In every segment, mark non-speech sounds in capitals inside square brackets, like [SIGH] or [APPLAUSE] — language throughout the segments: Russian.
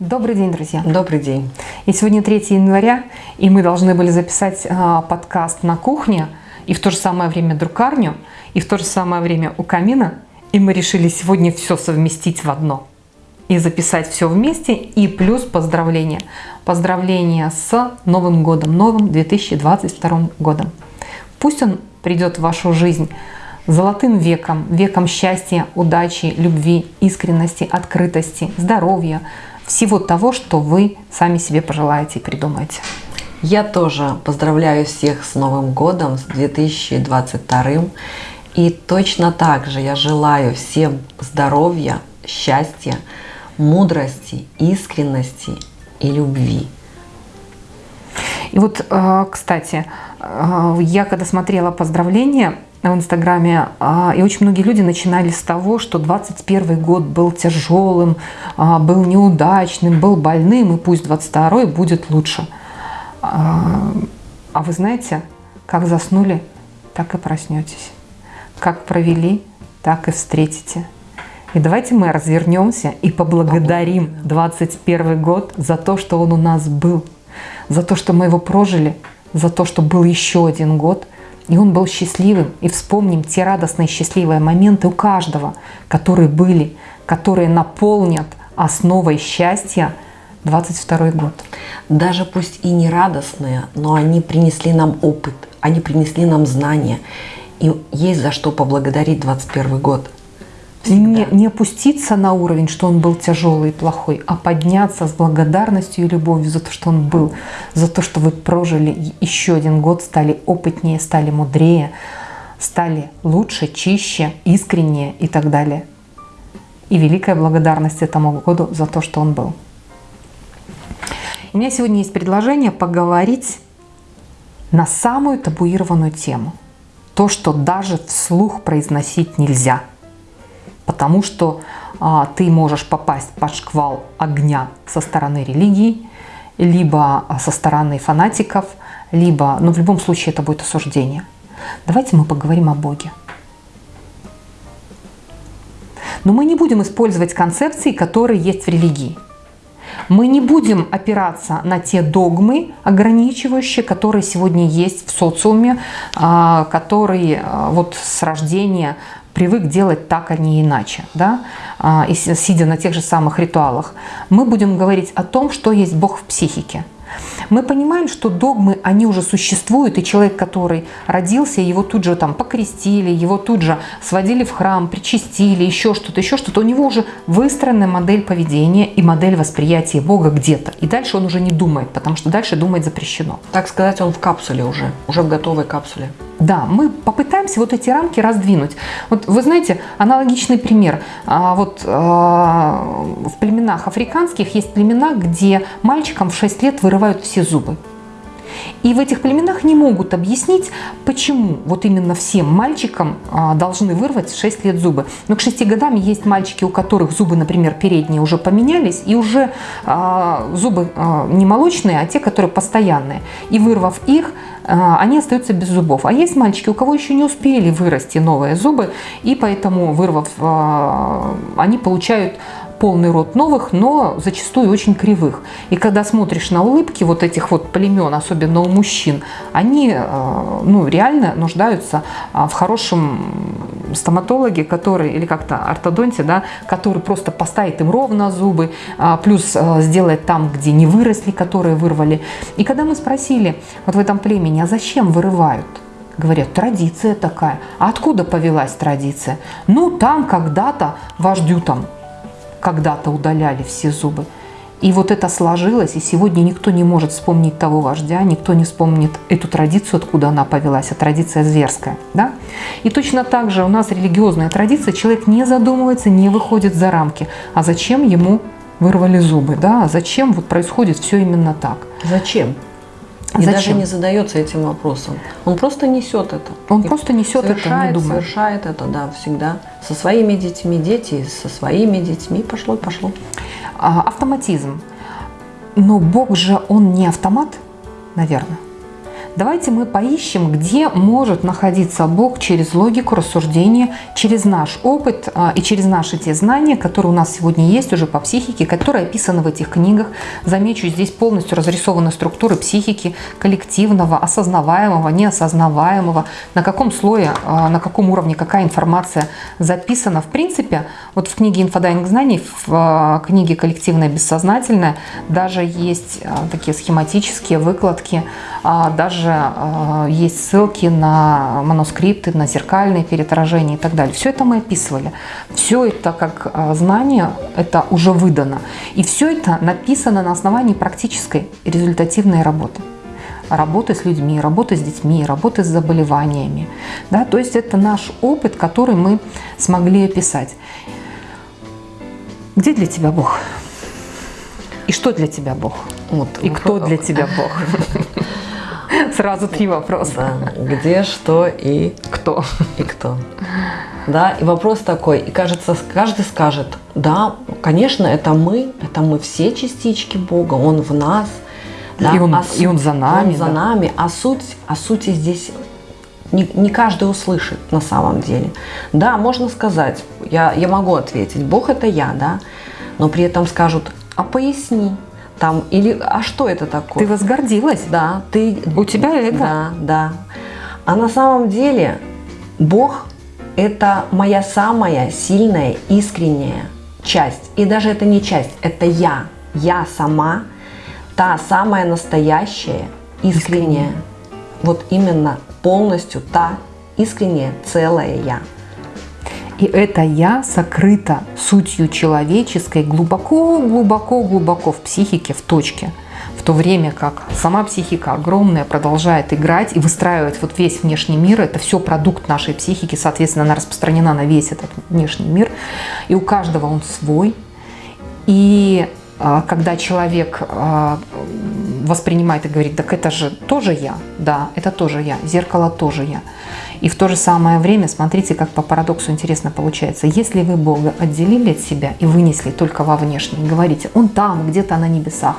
Добрый день, друзья. Добрый день. И сегодня 3 января, и мы должны были записать а, подкаст на кухне, и в то же самое время друкарню, и в то же самое время у камина. И мы решили сегодня все совместить в одно. И записать все вместе, и плюс поздравления. Поздравления с Новым годом, новым 2022 годом. Пусть он придет в вашу жизнь золотым веком, веком счастья, удачи, любви, искренности, открытости, здоровья, всего того, что вы сами себе пожелаете и придумаете. Я тоже поздравляю всех с Новым годом, с 2022. И точно так же я желаю всем здоровья, счастья, мудрости, искренности и любви. И вот, э, кстати, э, я когда смотрела поздравления, в Инстаграме, а, и очень многие люди начинали с того, что 21 год был тяжелым, а, был неудачным, был больным, и пусть 22 будет лучше. А, а вы знаете, как заснули, так и проснетесь. Как провели, так и встретите. И давайте мы развернемся и поблагодарим 21 год за то, что он у нас был, за то, что мы его прожили, за то, что был еще один год – и он был счастливым. И вспомним те радостные счастливые моменты у каждого, которые были, которые наполнят основой счастья 22 год. Даже пусть и не радостные, но они принесли нам опыт, они принесли нам знания. И есть за что поблагодарить 21 год. Не, не опуститься на уровень, что он был тяжелый и плохой, а подняться с благодарностью и любовью за то, что он был, за то, что вы прожили еще один год, стали опытнее, стали мудрее, стали лучше, чище, искреннее и так далее. И великая благодарность этому году за то, что он был. У меня сегодня есть предложение поговорить на самую табуированную тему. То, что даже вслух произносить нельзя – потому что а, ты можешь попасть под шквал огня со стороны религии, либо а, со стороны фанатиков, либо, ну в любом случае это будет осуждение. Давайте мы поговорим о Боге. Но мы не будем использовать концепции, которые есть в религии. Мы не будем опираться на те догмы ограничивающие, которые сегодня есть в социуме, а, которые а, вот с рождения привык делать так, а не иначе, да, а, и сидя на тех же самых ритуалах, мы будем говорить о том, что есть Бог в психике. Мы понимаем, что догмы, они уже существуют, и человек, который родился, его тут же там покрестили, его тут же сводили в храм, причастили, еще что-то, еще что-то, у него уже выстроена модель поведения и модель восприятия Бога где-то. И дальше он уже не думает, потому что дальше думать запрещено. Так сказать, он в капсуле уже, уже в готовой капсуле. Да, мы попытаемся вот эти рамки раздвинуть. Вот вы знаете, аналогичный пример. А, вот а, в племенах африканских есть племена, где мальчикам в 6 лет вырывают все зубы. И в этих племенах не могут объяснить, почему вот именно всем мальчикам а, должны вырвать в 6 лет зубы. Но к 6 годам есть мальчики, у которых зубы, например, передние уже поменялись, и уже а, зубы а, не молочные, а те, которые постоянные. И вырвав их, они остаются без зубов. А есть мальчики, у кого еще не успели вырасти новые зубы, и поэтому, вырвав, они получают полный рот новых, но зачастую очень кривых. И когда смотришь на улыбки вот этих вот племен, особенно у мужчин, они э, ну, реально нуждаются а, в хорошем стоматологе, который, или как-то ортодонте, да, который просто поставит им ровно зубы, а, плюс э, сделает там, где не выросли, которые вырвали. И когда мы спросили вот в этом племени, а зачем вырывают? Говорят, традиция такая. А откуда повелась традиция? Ну, там когда-то вождю там когда-то удаляли все зубы. И вот это сложилось, и сегодня никто не может вспомнить того вождя, никто не вспомнит эту традицию, откуда она повелась, а традиция зверская. Да? И точно так же у нас религиозная традиция, человек не задумывается, не выходит за рамки. А зачем ему вырвали зубы? Да? А зачем вот происходит все именно так? Зачем? И Зачем? даже не задается этим вопросом. Он просто несет это. Он и просто несет это, не думает. Совершает это, да, всегда. Со своими детьми, дети со своими детьми. Пошло, пошло. А, автоматизм. Но Бог же, Он не автомат, наверное. Давайте мы поищем, где может находиться Бог через логику, рассуждение, через наш опыт а, и через наши те знания, которые у нас сегодня есть уже по психике, которые описаны в этих книгах. Замечу, здесь полностью разрисованы структуры психики коллективного, осознаваемого, неосознаваемого, на каком слое, а, на каком уровне, какая информация записана. В принципе, вот в книге «Инфодайвинг знаний», в а, книге «Коллективное бессознательное» даже есть такие схематические выкладки, даже также э, есть ссылки на манускрипты, на зеркальные переотражения и так далее. Все это мы описывали. Все это как э, знание, это уже выдано. И все это написано на основании практической результативной работы работы с людьми, работы с детьми, работы с заболеваниями. Да? То есть это наш опыт, который мы смогли описать. Где для тебя Бог? И что для тебя Бог? Вот, и кто для тебя Бог? [LAUGHS] [LAUGHS] Сразу три вопроса. Да. Где, что и кто. И кто. Да, и вопрос такой, и кажется, каждый скажет, да, конечно, это мы, это мы все частички Бога, Он в нас, да, и, он, а суть, и он за нами. Он за да. нами, а суть, а сути здесь не, не каждый услышит на самом деле. Да, можно сказать, я, я могу ответить, Бог это я, да, но при этом скажут, а поясни, там, или, а что это такое? Ты возгордилась? Да. Ты, У тебя эго? Да, да. А на самом деле Бог – это моя самая сильная, искренняя часть. И даже это не часть, это я. Я сама, та самая настоящая, искренняя. искренняя. Вот именно полностью та искренняя, целая я. И это «я» сокрыто сутью человеческой глубоко-глубоко-глубоко в психике, в точке. В то время как сама психика огромная продолжает играть и выстраивать вот весь внешний мир. Это все продукт нашей психики, соответственно, она распространена на весь этот внешний мир. И у каждого он свой. И а, когда человек а, воспринимает и говорит, так это же тоже я, да, это тоже я, зеркало тоже я. И в то же самое время, смотрите, как по парадоксу интересно получается. Если вы Бога отделили от себя и вынесли только во внешний, говорите, он там, где-то на небесах,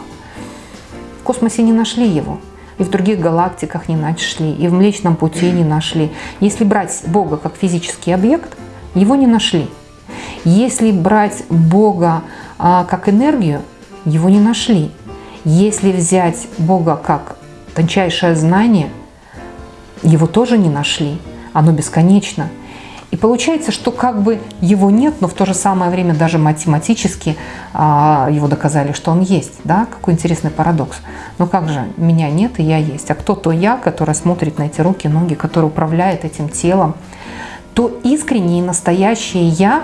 в космосе не нашли его, и в других галактиках не нашли, и в Млечном Пути не нашли. Если брать Бога как физический объект, его не нашли. Если брать Бога а, как энергию, его не нашли. Если взять Бога как тончайшее знание, его тоже не нашли оно бесконечно. И получается, что как бы его нет, но в то же самое время даже математически а, его доказали, что он есть. Да? Какой интересный парадокс. Но как же, меня нет и я есть. А кто то я, который смотрит на эти руки, ноги, который управляет этим телом, то искреннее и настоящее я,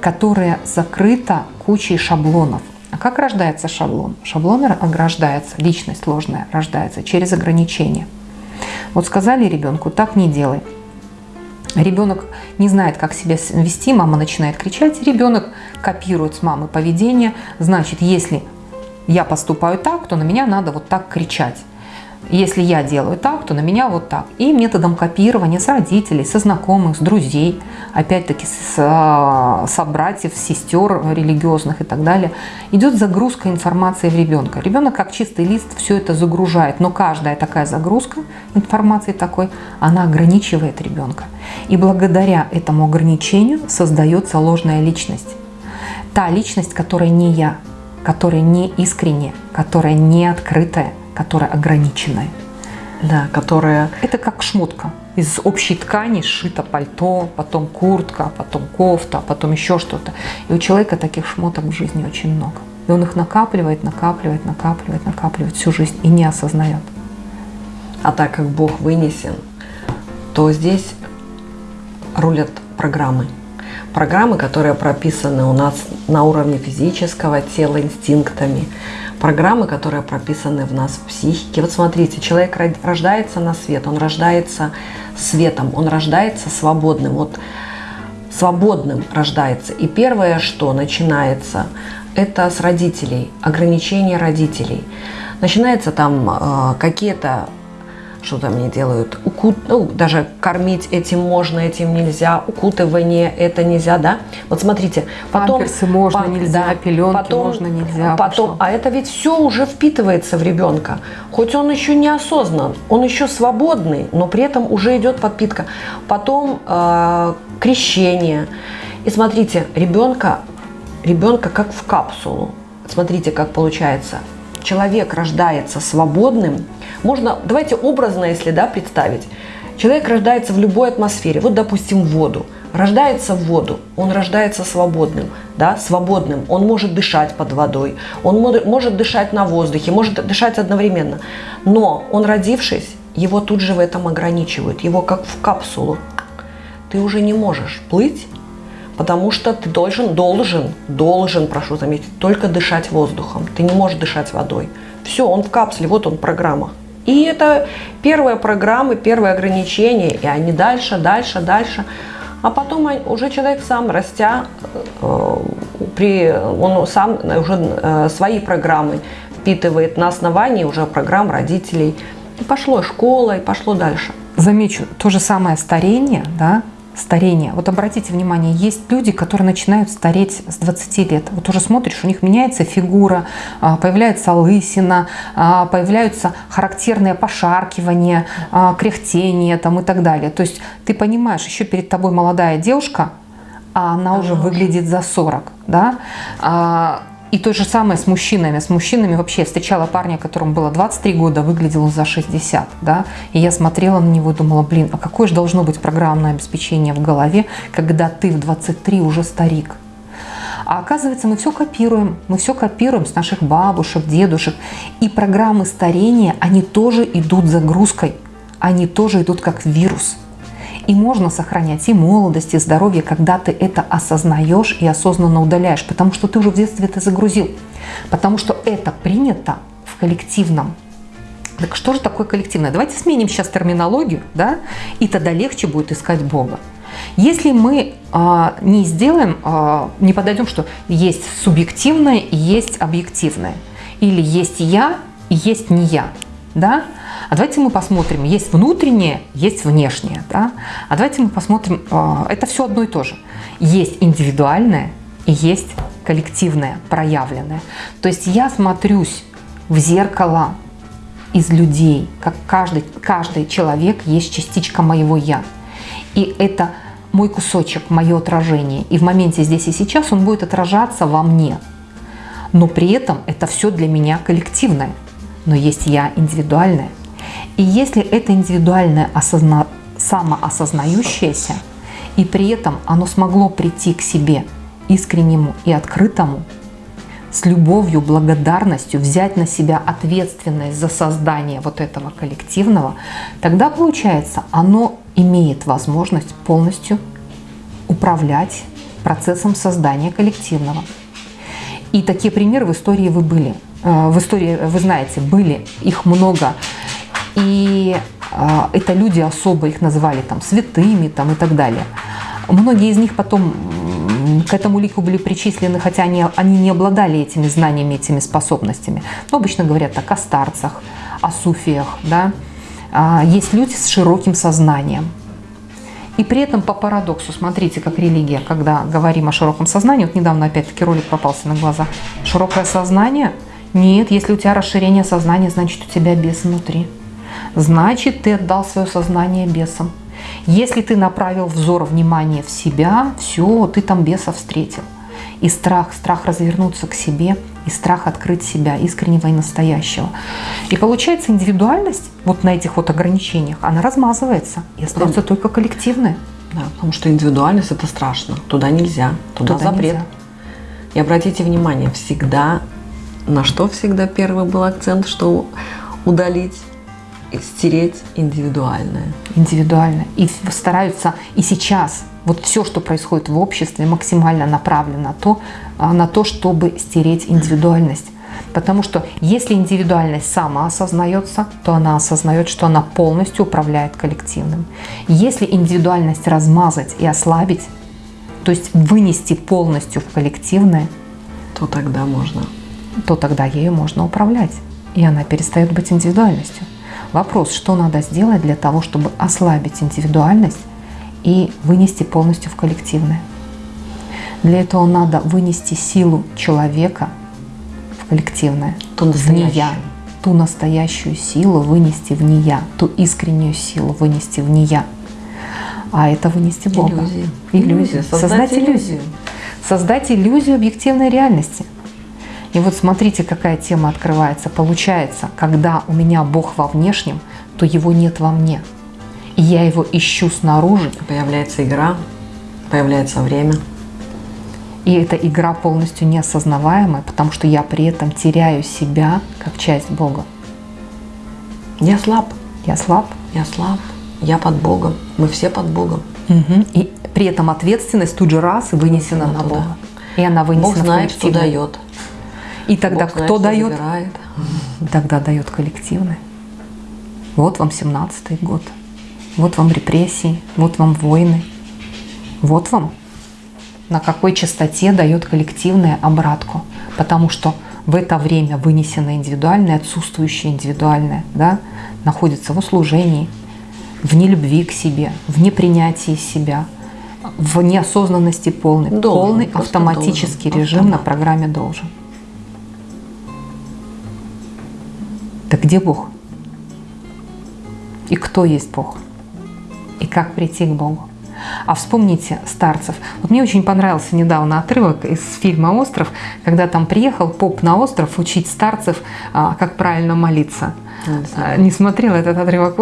которое закрыто кучей шаблонов. А как рождается шаблон? Шаблон рождается, личность ложная рождается через ограничения. Вот сказали ребенку, так не делай. Ребенок не знает, как себя вести, мама начинает кричать, ребенок копирует с мамы поведение. Значит, если я поступаю так, то на меня надо вот так кричать. Если я делаю так, то на меня вот так. И методом копирования с родителей, со знакомых, с друзей, опять-таки с а, собратьев, сестер религиозных и так далее, идет загрузка информации в ребенка. Ребенок как чистый лист все это загружает, но каждая такая загрузка информации такой, она ограничивает ребенка. И благодаря этому ограничению создается ложная личность. Та личность, которая не я, которая не искренняя, которая не открытая – которая ограниченная. Да, которая... Это как шмотка. Из общей ткани сшито пальто, потом куртка, потом кофта, потом еще что-то. И у человека таких шмоток в жизни очень много. И он их накапливает, накапливает, накапливает, накапливает всю жизнь и не осознает. А так как Бог вынесен, то здесь рулят программы. Программы, которые прописаны у нас на уровне физического тела инстинктами, программы, которые прописаны в нас в психике. Вот смотрите, человек рождается на свет, он рождается светом, он рождается свободным. Вот свободным рождается. И первое, что начинается, это с родителей, ограничение родителей. Начинается там э, какие-то что там они делают, укут, ну, даже кормить этим можно, этим нельзя, укутывание это нельзя, да? Вот смотрите, потом... Памперсы можно, пам- нельзя, да, пеленки потом, можно, нельзя. Потом, пошло. а это ведь все уже впитывается в ребенка. Хоть он еще не осознан, он еще свободный, но при этом уже идет подпитка. Потом э, крещение. И смотрите, ребенка, ребенка как в капсулу. Смотрите, как получается. Человек рождается свободным. Можно, давайте образно, если да, представить. Человек рождается в любой атмосфере. Вот, допустим, в воду. Рождается в воду, он рождается свободным, да, свободным. Он может дышать под водой, он мо- может дышать на воздухе, может дышать одновременно. Но он, родившись, его тут же в этом ограничивают. Его как в капсулу. Ты уже не можешь плыть, потому что ты должен, должен, должен, прошу заметить, только дышать воздухом. Ты не можешь дышать водой. Все, он в капсуле, вот он программа. И это первая программа, первое ограничение, и они дальше, дальше, дальше. А потом уже человек сам, растя, э, при, он сам уже э, свои программы впитывает на основании уже программ родителей. И пошло школа, и пошло дальше. Замечу, то же самое старение, да, старение. Вот обратите внимание, есть люди, которые начинают стареть с 20 лет. Вот уже смотришь, у них меняется фигура, а, появляется лысина, а, появляются характерные пошаркивания, а, кряхтение там и так далее. То есть ты понимаешь, еще перед тобой молодая девушка, а она уже выглядит за 40, да. А, И то же самое с мужчинами. С мужчинами вообще я встречала парня, которому было 23 года, выглядел за 60, да. И я смотрела на него и думала, блин, а какое же должно быть программное обеспечение в голове, когда ты в 23 уже старик? А оказывается, мы все копируем. Мы все копируем с наших бабушек, дедушек. И программы старения, они тоже идут загрузкой. Они тоже идут как вирус. И можно сохранять и молодость, и здоровье, когда ты это осознаешь и осознанно удаляешь, потому что ты уже в детстве это загрузил. Потому что это принято в коллективном. Так что же такое коллективное? Давайте сменим сейчас терминологию, да, и тогда легче будет искать Бога. Если мы а, не сделаем, а, не подойдем, что есть субъективное и есть объективное, или есть я и есть не я, да? А давайте мы посмотрим, есть внутреннее, есть внешнее, да? А давайте мы посмотрим, а, это все одно и то же. Есть индивидуальное и есть коллективное, проявленное. То есть я смотрюсь в зеркало из людей, как каждый, каждый человек есть частичка моего «я». И это мой кусочек, мое отражение. И в моменте здесь и сейчас он будет отражаться во мне. Но при этом это все для меня коллективное. Но есть я индивидуальное. И если это индивидуальное осозна... самоосознающееся, и при этом оно смогло прийти к себе искреннему и открытому, с любовью, благодарностью взять на себя ответственность за создание вот этого коллективного, тогда получается, оно имеет возможность полностью управлять процессом создания коллективного. И такие примеры в истории вы были. Э, В истории, вы знаете, были, их много. И э, это люди особо их называли там святыми там, и так далее. Многие из них потом к этому лику были причислены, хотя они, они не обладали этими знаниями, этими способностями. Но обычно говорят о старцах, о суфиях. Да? А, Есть люди с широким сознанием. И при этом по парадоксу, смотрите, как религия, когда говорим о широком сознании, вот недавно опять-таки ролик попался на глаза, широкое сознание? Нет, если у тебя расширение сознания, значит у тебя бес внутри. Значит, ты отдал свое сознание бесам. Если ты направил взор внимания в себя, все, ты там беса встретил. И страх, страх развернуться к себе, и страх открыть себя, искреннего и настоящего. И получается индивидуальность вот на этих вот ограничениях, она размазывается, и остается только коллективное. Да, потому что индивидуальность это страшно. Туда нельзя, туда, Туда запрет. нельзя. И обратите внимание, всегда, на что всегда первый был акцент, что удалить стереть индивидуальное. индивидуально. И стараются и сейчас вот все, что происходит в обществе, максимально направлено на то, а, на то, чтобы стереть индивидуальность. Потому что если индивидуальность сама осознается, то она осознает, что она полностью управляет коллективным. Если индивидуальность размазать и ослабить, то есть вынести полностью в коллективное, То тогда можно. То тогда ею можно управлять. И она перестает быть индивидуальностью. Вопрос, что надо сделать для того, чтобы ослабить индивидуальность и вынести полностью в коллективное. Для этого надо вынести силу человека в коллективное, Ту в не я, настоящую. ту настоящую силу вынести в не я, ту искреннюю силу вынести в не я. А это вынести Бога. Иллюзию. Иллюзию, Создать, создать иллюзию. иллюзию. Создать иллюзию объективной реальности. И вот смотрите, какая тема открывается. Получается, когда у меня Бог во внешнем, то его нет во мне. И я его ищу снаружи, Появляется игра, появляется время. и эта игра полностью неосознаваемая, потому что я при этом теряю себя как часть Бога. Я слаб, Я слаб. я слаб, я под Богом, мы все под Богом. Мгм. И при этом ответственность тут же раз и вынесена на туда. Бога. И она вынесена Бог знает, что дает. И тогда Бог знает, кто что дает? Тогда дает коллективное. Вот вам 17-й год. Вот вам репрессии, вот вам войны. Вот вам на какой частоте дает коллективное обратку. Потому что в это время вынесенное индивидуальное, отсутствующее индивидуальное, да, находится в услужении, в нелюбви к себе, в непринятии себя, в неосознанности полной. Должен, полный автоматический должен, режим на автомат. программе должен. Так где Бог? И кто есть Бог? И как прийти к Богу? А вспомните старцев. Вот мне очень понравился недавно отрывок из фильма «Остров», когда там приехал поп на остров учить старцев, а, как правильно молиться. А, Не смотрела этот отрывок,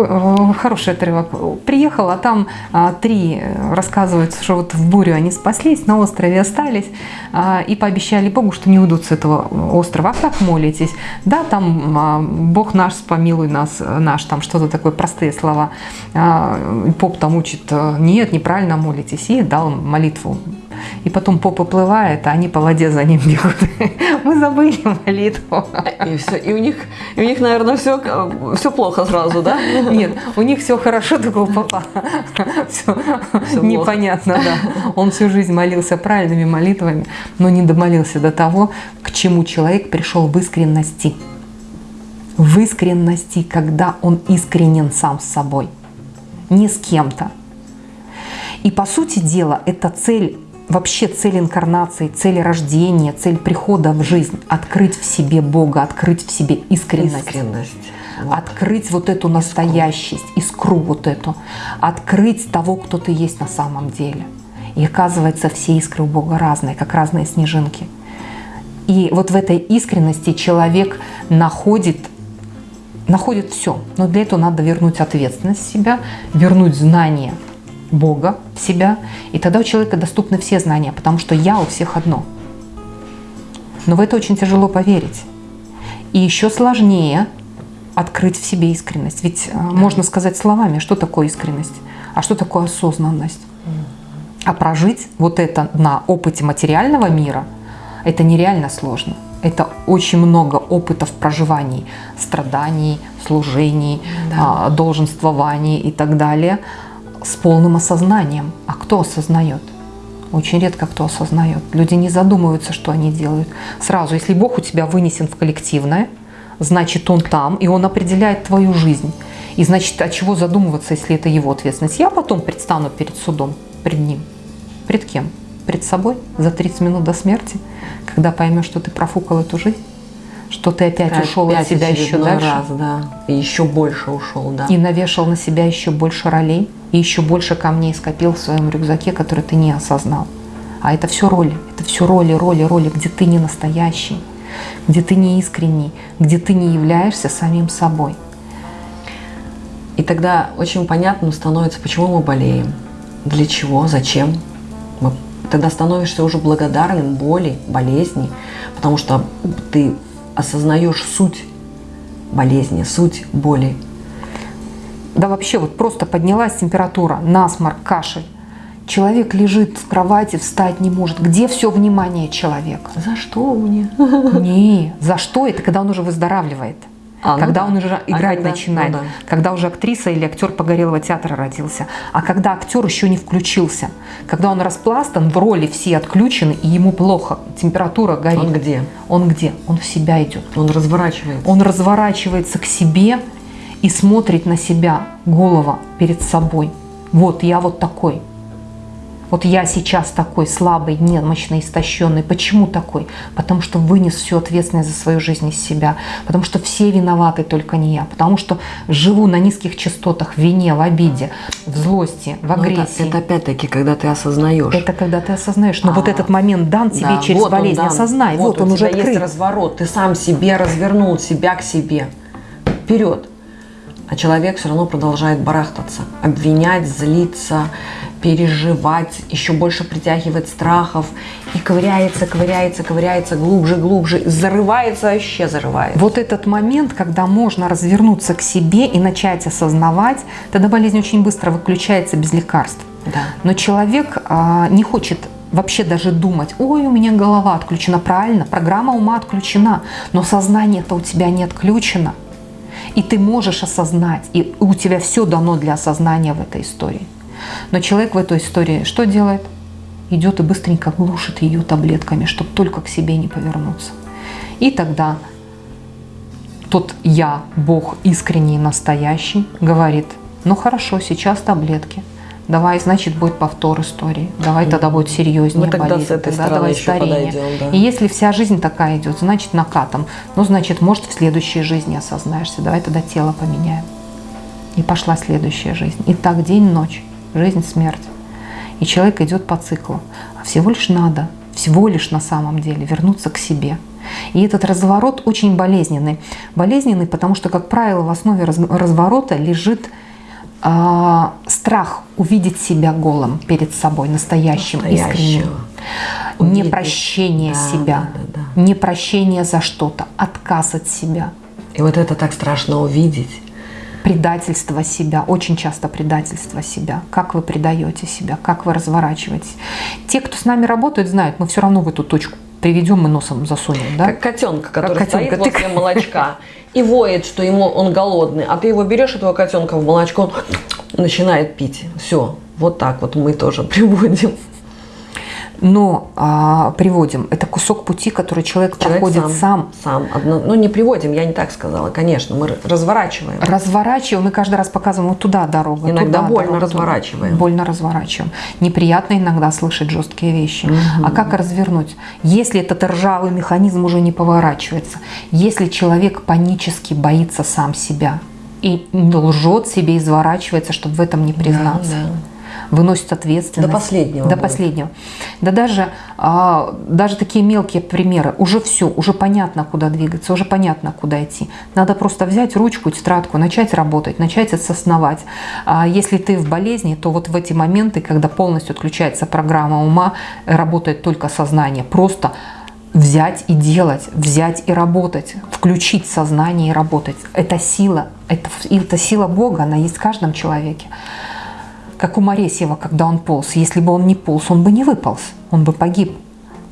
хороший отрывок. Приехал, а там а, три э, рассказывают, что вот в бурю они спаслись, на острове остались а, и пообещали Богу, что не уйдут с этого острова. А как молитесь? Да, там Бог наш, помилуй нас, э, наш, там что-то такое, простые слова. Поп там учит, э, нет, неправильно молитесь, и дал молитву. И потом поп уплывает, а они по воде за ним бегут. [LAUGHS] Мы забыли молитву. И все, и у них, и у них, наверное, все, все плохо сразу, да? Нет, у них все хорошо, только у папа все плохо. непонятно, да. Он всю жизнь молился правильными молитвами, но не домолился до того, к чему человек пришел в искренности. В искренности, когда он искренен сам с собой, не с кем-то. И по сути дела, это цель, вообще цель инкарнации, цель рождения, цель прихода в жизнь. Открыть в себе Бога, открыть в себе искренность Искренность. Вот. открыть вот эту настоящесть, искру вот эту, открыть того, кто ты есть на самом деле. И оказывается, все искры у Бога разные, как разные снежинки. И вот в этой искренности человек находит, находит все. Но для этого надо вернуть ответственность в себя, вернуть знание Бога в себя. И тогда у человека доступны все знания, потому что я у всех одно. Но в это очень тяжело поверить. И еще сложнее открыть в себе искренность. Ведь э, можно сказать словами, что такое искренность, а что такое осознанность. А прожить вот это на опыте материального мира, это нереально сложно. Это очень много опытов проживаний, страданий, служений, Да. а, долженствований и так далее с полным осознанием. А кто осознает? Очень редко кто осознает. Люди не задумываются, что они делают. Сразу, если Бог у тебя вынесен в коллективное, значит Он там, и Он определяет твою жизнь. И значит, от чего задумываться, если это Его ответственность? Я потом предстану перед судом, пред Ним. Пред кем? Пред собой за 30 минут до смерти, когда поймешь, что ты профукал эту жизнь, что ты опять, ушел от Опять себя еще дальше раз, да. И еще больше ушел, да. и навешал на себя еще больше ролей, и еще больше камней скопил в своем рюкзаке, который ты не осознал. А это все роли, это все роли, роли, роли, где ты не настоящий, где ты не искренний, где ты не являешься самим собой. И тогда очень понятным становится, почему мы болеем, для чего, зачем. Мы, тогда становишься уже благодарным боли, болезни, потому что ты осознаешь суть болезни, суть боли. Да вообще вот просто поднялась температура, насморк, кашель. Человек лежит в кровати, встать не может. Где все внимание человека? За что мне? Не, за что? Это когда он уже выздоравливает. А, ну когда да. он уже А играть когда- начинает, ну да. когда уже актриса или актер погорелого театра родился, а когда актер еще не включился, когда он распластан, в роли все отключены, и ему плохо, температура горит. Он где? Он где? Он в себя идет. Он разворачивается. Он разворачивается к себе и смотрит на себя голова перед собой. Вот я вот такой. Вот я сейчас такой слабый, немощный, истощенный. Почему такой? Потому что вынес всю ответственность за свою жизнь из себя. Потому что все виноваты, только не я. Потому что живу на низких частотах, в вине, в обиде, в злости, в Ну, это- агрессии. это, опять-таки, когда ты осознаешь. Это когда ты осознаешь. Но А, вот этот момент дан тебе Да, через вот он болезнь. дан. Осознай. Вот, у он уже открыт. есть разворот. Ты сам себе развернул себя к себе. Вперед. А человек все равно продолжает барахтаться, обвинять, злиться, переживать, еще больше притягивать страхов и ковыряется, ковыряется, ковыряется глубже, глубже, зарывается, вообще зарывается. Вот этот момент, когда можно развернуться к себе и начать осознавать, тогда болезнь очень быстро выключается без лекарств. Да. Но человек а, не хочет вообще даже думать, ой, у меня голова отключена. Правильно, программа ума отключена, но сознание-то у тебя не отключено. И ты можешь осознать, и у тебя все дано для осознания в этой истории. Но человек в этой истории что делает? Идет и быстренько глушит ее таблетками, чтобы только к себе не повернуться. И тогда тот я, Бог искренний, настоящий, говорит, ну хорошо, сейчас таблетки. Давай, значит, будет повтор истории. Давай тогда будет серьезнее Мы тогда болезнь. с этой тогда давай старение. подойдем, да. И если вся жизнь такая идет, значит накатом. Ну, значит, может, в следующей жизни осознаешься. Давай тогда тело поменяем. И пошла следующая жизнь. И так день-ночь, жизнь-смерть. И человек идет по циклу. А всего лишь надо, всего лишь на самом деле вернуться к себе. И этот разворот очень болезненный. Болезненный, потому что, как правило, в основе раз- разворота лежит а, страх увидеть себя голым перед собой, настоящим, искренним. Увидеть. Непрощение Да, себя, да, да, непрощение за что-то, отказ от себя. И вот это так страшно увидеть. Предательство себя, очень часто предательство себя. Как вы предаете себя, как вы разворачиваетесь. Те, кто с нами работают, знают, мы все равно в эту точку приведем и носом засунем. Да? Как котенка, который котенка. стоит возле молочка и воет, что ему он голодный, а ты его берешь, этого котенка в молочко, он начинает пить. Все, вот так вот мы тоже [LAUGHS] приводим. Но а, приводим. Это кусок пути, который человек, Человек проходит сам. Сам. Одно- ну, не приводим, я не так сказала, конечно, мы разворачиваем. Разворачиваем, мы каждый раз показываем, вот туда дорога. Иногда туда больно дорога, разворачиваем. туда. Больно разворачиваем. Неприятно иногда слышать жесткие вещи. Мгм. А как развернуть? Если этот ржавый механизм уже не поворачивается, если человек панически боится сам себя и лжет себе, изворачивается, чтобы в этом не признаться. Да, да. Выносит ответственность. До последнего До будет. последнего. Да даже, а, даже такие мелкие примеры. Уже все, уже понятно, куда двигаться, уже понятно, куда идти. Надо просто взять ручку, тетрадку, начать работать, начать осознавать. А если ты в болезни, то вот в эти моменты, когда полностью отключается программа ума, работает только сознание. Просто взять и делать, взять и работать, включить сознание и работать. Это сила, это, это сила Бога, она есть в каждом человеке. Как у Моресьева, когда он полз. Если бы он не полз, он бы не выполз, он бы погиб.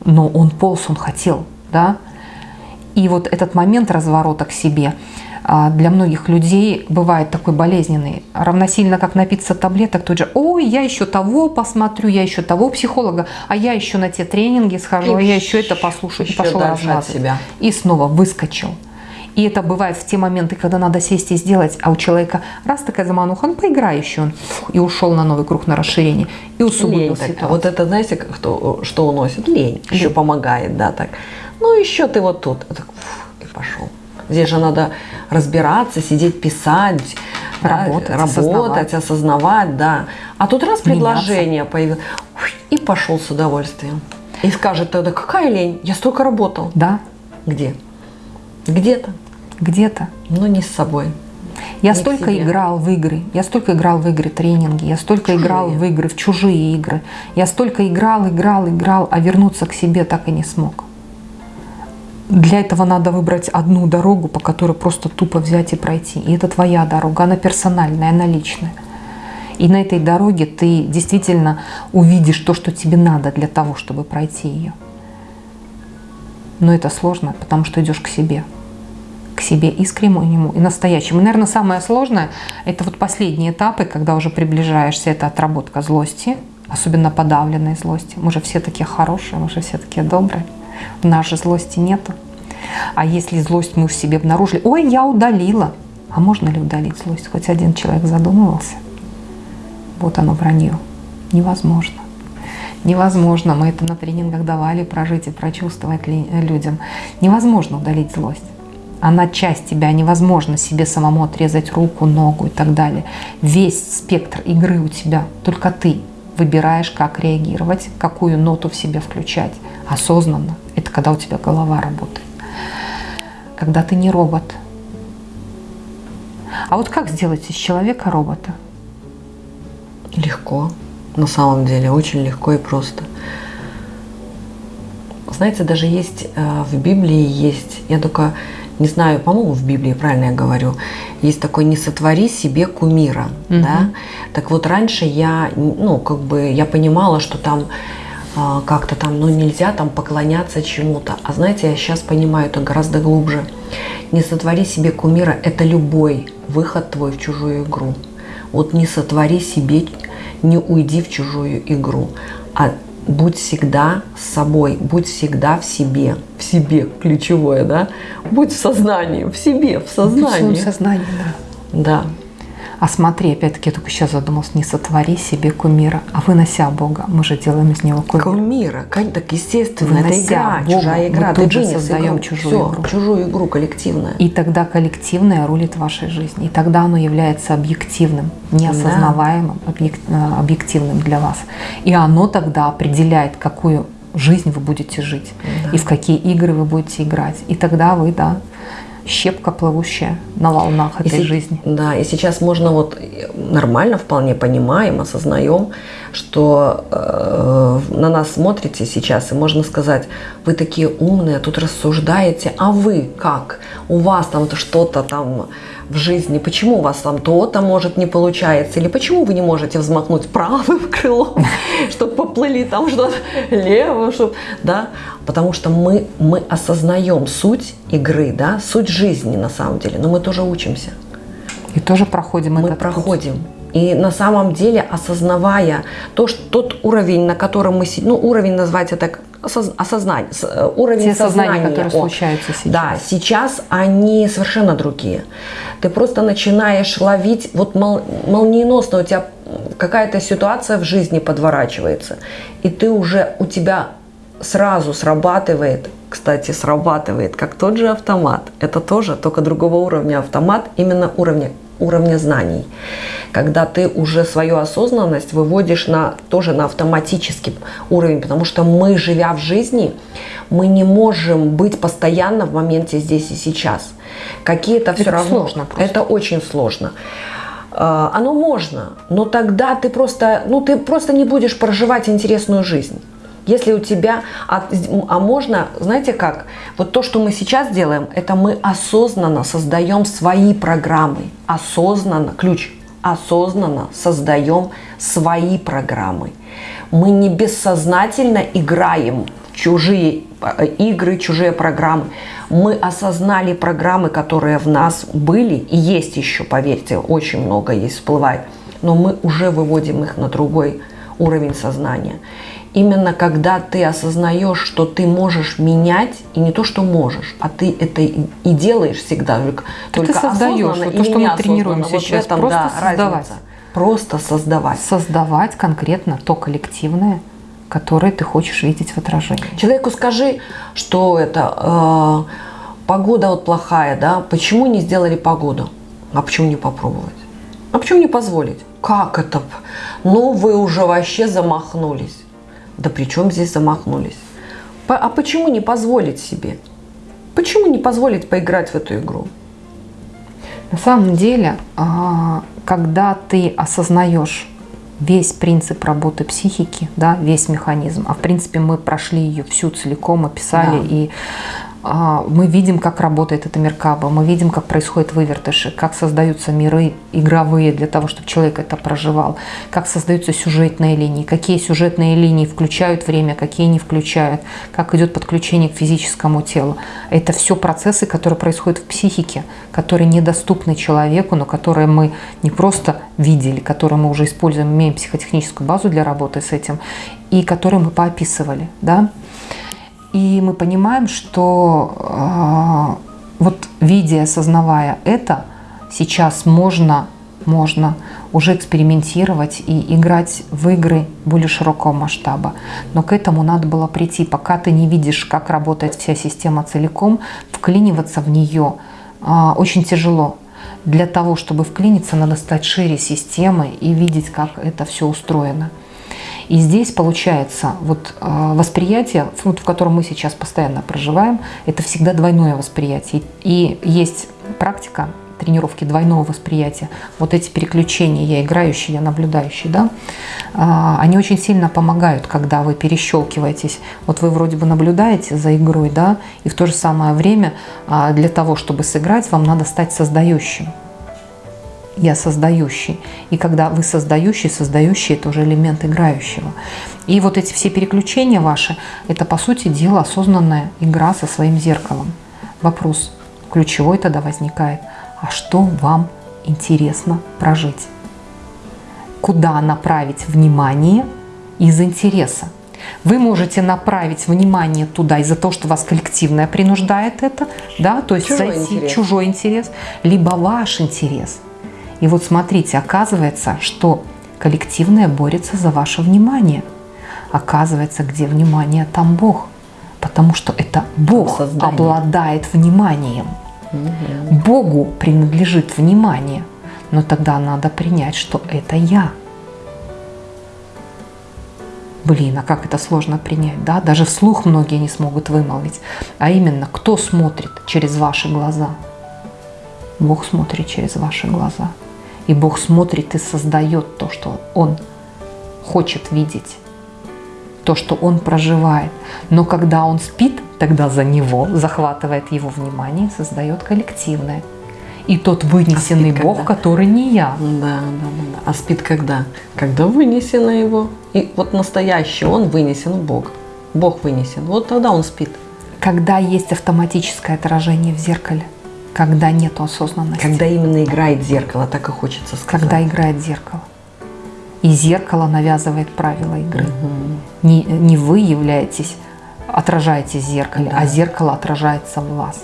Но он полз, он хотел, да? И вот этот момент разворота к себе а, для многих людей бывает такой болезненный. Равносильно как напиться таблеток, тут же, ой, я еще того посмотрю, я еще того психолога, а я еще на те тренинги схожу, а я еще это послушаю. И пошел дальше от размазывать. себя. И снова выскочил. И это бывает в те моменты, когда надо сесть и сделать, а у человека раз такая замануха, ну поиграй еще, он и ушел на новый круг на расширение, и усугубил Лень ситуацию. Вот это, знаете, кто, что уносит? Лень. Еще Лень. помогает, да, так. Ну, еще ты вот тут. Так, фух, и пошел. Здесь же надо разбираться, сидеть, писать, да, Работать, работать, осознавать. осознавать, да. А тут раз Меняться. предложение появилось, ух, и пошел с удовольствием. И скажет тогда, какая лень, я столько работал. Да, Где? Где-то, где-то. но не с собой. Я Не столько играл в игры, я столько играл в игры тренинги, я столько Чужие. играл в игры, в чужие игры. Я столько играл, играл, играл, а вернуться к себе так и не смог. Для этого надо выбрать одну дорогу, по которой просто тупо взять и пройти. И это твоя дорога, она персональная, она личная. И на этой дороге ты действительно увидишь то, что тебе надо для того, чтобы пройти ее. Но это сложно, потому что идешь к себе к себе искреннему и настоящему. И, наверное, самое сложное – это вот последние этапы, когда уже приближаешься, это отработка злости, особенно подавленной злости. Мы же все такие хорошие, мы же все такие добрые. У нас же злости нету. А если злость мы в себе обнаружили, ой, я удалила, А можно ли удалить злость? Хоть один человек задумывался? Вот оно вранье. Невозможно. Невозможно. Мы это на тренингах давали прожить и прочувствовать людям. Невозможно удалить злость. Она часть тебя, невозможно себе самому отрезать руку, ногу и так далее. Весь спектр игры у тебя, только ты выбираешь, как реагировать, какую ноту в себе включать. Осознанно. Это когда у тебя голова работает. Когда ты не робот. А вот как сделать из человека робота? Легко. На самом деле, очень легко и просто. Знаете, даже есть э, в Библии есть, я только не знаю, по-моему, в Библии, правильно я говорю, есть такой «не сотвори себе кумира». Угу. Да? Так вот, раньше я, ну, как бы, я понимала, что там э, как-то там, ну, нельзя там поклоняться чему-то. А знаете, я сейчас понимаю это гораздо глубже. «Не сотвори себе кумира» – это любой выход твой в чужую игру. Вот не сотвори себе не уйди в чужую игру, а будь всегда с собой, будь всегда в себе, в себе ключевое, да, будь в сознании, в себе, в сознании. В сознании, да. Да. А смотри, опять-таки, я только сейчас задумался, не сотвори себе кумира, а вынося Бога. Мы же делаем из него кумира. Кумира, так естественно, вынося это игра, Бога, чужая игра. Мы тут же создаем игру. чужую Все, игру. чужую игру коллективную. И тогда коллективное рулит вашей жизнью. И тогда оно является объективным, неосознаваемым, да. Э, объективным для вас. И оно тогда определяет, какую жизнь вы будете жить да. и в какие игры вы будете играть. И тогда вы, да, щепка плывущая на волнах этой и жизни. Да, и сейчас можно вот нормально, вполне понимаем, осознаем, что э, на нас смотрите сейчас, и можно сказать, вы такие умные, тут рассуждаете, а вы как? У вас там что-то там в жизни, почему у вас там то-то может не получается, или почему вы не можете взмахнуть правым [LAUGHS] крылом, чтобы поплыли там что-то левым, чтобы, да, потому что мы, мы осознаем суть игры, да, суть жизни на самом деле, но мы тоже учимся. И тоже проходим Мы проходим. Путь. И на самом деле, осознавая то, что тот уровень, на котором мы сидим, ну, уровень назвать это осознание, э, уровень Те сознания, сознания которые случаются сейчас. Да, сейчас они совершенно другие. Ты просто начинаешь ловить, вот мол, молниеносно у тебя какая-то ситуация в жизни подворачивается, и ты уже, у тебя сразу срабатывает, кстати, срабатывает, как тот же автомат. Это тоже, только другого уровня автомат, именно уровня уровня знаний, когда ты уже свою осознанность выводишь на, тоже на автоматический уровень, потому что мы, живя в жизни, мы не можем быть постоянно в моменте здесь и сейчас. Какие-то все равно... Сложно просто. Это очень сложно. А, оно можно, но тогда ты просто, ну, ты просто не будешь проживать интересную жизнь. Если у тебя, а, а можно, знаете как, вот то, что мы сейчас делаем, это мы осознанно создаем свои программы, осознанно, ключ, осознанно создаем свои программы. Мы не бессознательно играем в чужие э, игры, чужие программы. Мы осознали программы, которые в нас были и есть еще, поверьте, очень много есть, всплывает. Но мы уже выводим их на другой уровень сознания именно когда ты осознаешь, что ты можешь менять, и не то, что можешь, а ты это и, делаешь всегда, только, только ты создаешь, вот то, что мы тренируем сейчас, этом, просто да, создавать. Разница. Просто создавать. Создавать конкретно то коллективное, которое ты хочешь видеть в отражении. Человеку скажи, что это э, погода вот плохая, да, почему не сделали погоду? А почему не попробовать? А почему не позволить? Как это? Ну, вы уже вообще замахнулись. Да при чем здесь замахнулись? А почему не позволить себе? Почему не позволить поиграть в эту игру? На самом деле, а, когда ты осознаешь весь принцип работы психики, да, весь механизм, а в принципе мы прошли ее всю целиком, описали да. и мы видим, как работает эта Меркаба, мы видим, как происходят вывертыши, как создаются миры игровые для того, чтобы человек это проживал, как создаются сюжетные линии, какие сюжетные линии включают время, какие не включают, как идет подключение к физическому телу. Это все процессы, которые происходят в психике, которые недоступны человеку, но которые мы не просто видели, которые мы уже используем, имеем психотехническую базу для работы с этим, и которые мы поописывали. Да? И мы понимаем, что э, вот видя, осознавая это, сейчас можно, можно уже экспериментировать и играть в игры более широкого масштаба. Но к этому надо было прийти. Пока ты не видишь, как работает вся система целиком, вклиниваться в нее а, очень тяжело. Для того, чтобы вклиниться, надо стать шире системы и видеть, как это все устроено. И здесь получается вот э, восприятие, в котором мы сейчас постоянно проживаем, это всегда двойное восприятие. И есть практика тренировки двойного восприятия. Вот эти переключения, я играющий, я наблюдающий, да, а, они очень сильно помогают, когда вы перещелкиваетесь. Вот вы вроде бы наблюдаете за игрой, да, и в то же самое время а, для того, чтобы сыграть, вам надо стать создающим я создающий. И когда вы создающий, создающий – это уже элемент играющего. И вот эти все переключения ваши – это, по сути дела, осознанная игра со своим зеркалом. Вопрос ключевой тогда возникает. А что вам интересно прожить? Куда направить внимание из интереса? Вы можете направить внимание туда из-за того, что вас коллективное принуждает это, да, то есть чужой зайти интерес. чужой интерес, либо ваш интерес – и вот смотрите, оказывается, что коллективное борется за ваше внимание. Оказывается, где внимание, там Бог. Потому что это Бог Создание. обладает вниманием. Угу. Богу принадлежит внимание. Но тогда надо принять, что это я. Блин, а как это сложно принять, да? Даже вслух многие не смогут вымолвить. А именно, кто смотрит через ваши глаза? Бог смотрит через ваши глаза. И Бог смотрит и создает то, что Он хочет видеть, то, что Он проживает. Но когда Он спит, тогда за Него захватывает Его внимание, создает коллективное. И тот вынесенный а Бог, когда? который не я. Да, да, да, да. А спит когда? Когда вынесено его. И вот настоящий он вынесен Бог. Бог вынесен. Вот тогда он спит. Когда есть автоматическое отражение в зеркале когда нет осознанности. Когда именно играет зеркало, так и хочется сказать. Когда играет зеркало. И зеркало навязывает правила игры. Угу. Не, не вы являетесь, отражаетесь в зеркале, да. а зеркало отражается в вас.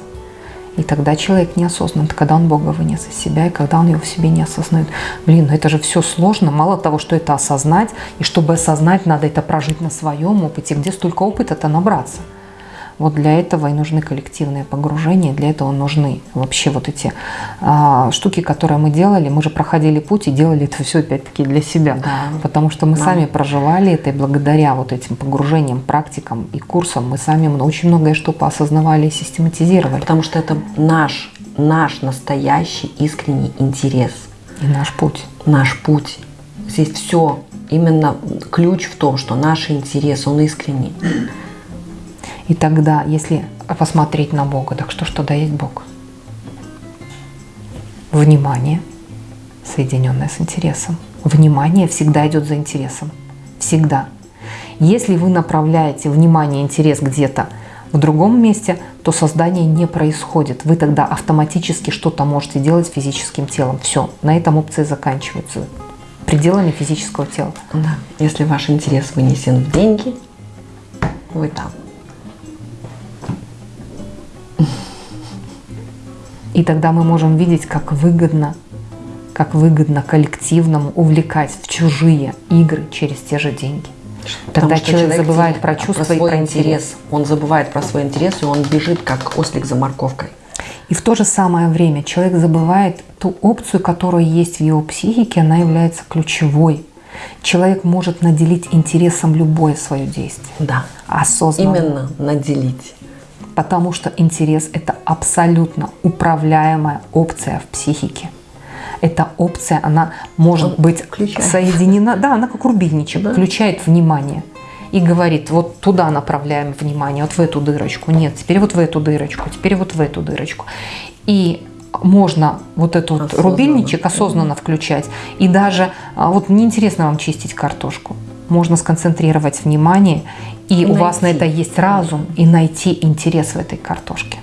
И тогда человек неосознанно, когда он Бога вынес из себя, и когда он его в себе не осознает. Блин, ну это же все сложно. Мало того, что это осознать, и чтобы осознать, надо это прожить на своем опыте. Где столько опыта-то набраться? Вот для этого и нужны коллективные погружения, для этого нужны вообще вот эти а, штуки, которые мы делали. Мы же проходили путь и делали это все опять-таки для себя, да. потому что мы да. сами проживали это, и благодаря вот этим погружениям, практикам и курсам мы сами очень многое что поосознавали и систематизировали. Потому что это наш, наш настоящий искренний интерес. И наш путь. Наш путь. Здесь все, именно ключ в том, что наш интерес, он искренний. И тогда, если посмотреть на Бога, так что ж тогда есть Бог? Внимание, соединенное с интересом. Внимание всегда идет за интересом. Всегда. Если вы направляете внимание, интерес где-то в другом месте, то создание не происходит. Вы тогда автоматически что-то можете делать физическим телом. Все, на этом опции заканчиваются пределами физического тела. Да. Если ваш интерес вынесен в деньги, вы там. И тогда мы можем видеть, как выгодно, как выгодно коллективному увлекать в чужие игры через те же деньги. Тогда человек, человек забывает про чувства про и про интерес. интерес. Он забывает про свой интерес, и он бежит, как ослик за морковкой. И в то же самое время человек забывает ту опцию, которая есть в его психике, она является ключевой. Человек может наделить интересом любое свое действие. Да. Осознанно. Именно наделить потому что интерес – это абсолютно управляемая опция в психике. Эта опция, она может Он быть включает. соединена, да, она как рубильничек, да. включает внимание и говорит, вот туда направляем внимание, вот в эту дырочку, нет, теперь вот в эту дырочку, теперь вот в эту дырочку. И можно вот этот вот рубильничек осознанно включать. И даже, а, вот неинтересно вам чистить картошку, можно сконцентрировать внимание и найти. у вас на это есть разум, и найти интерес в этой картошке.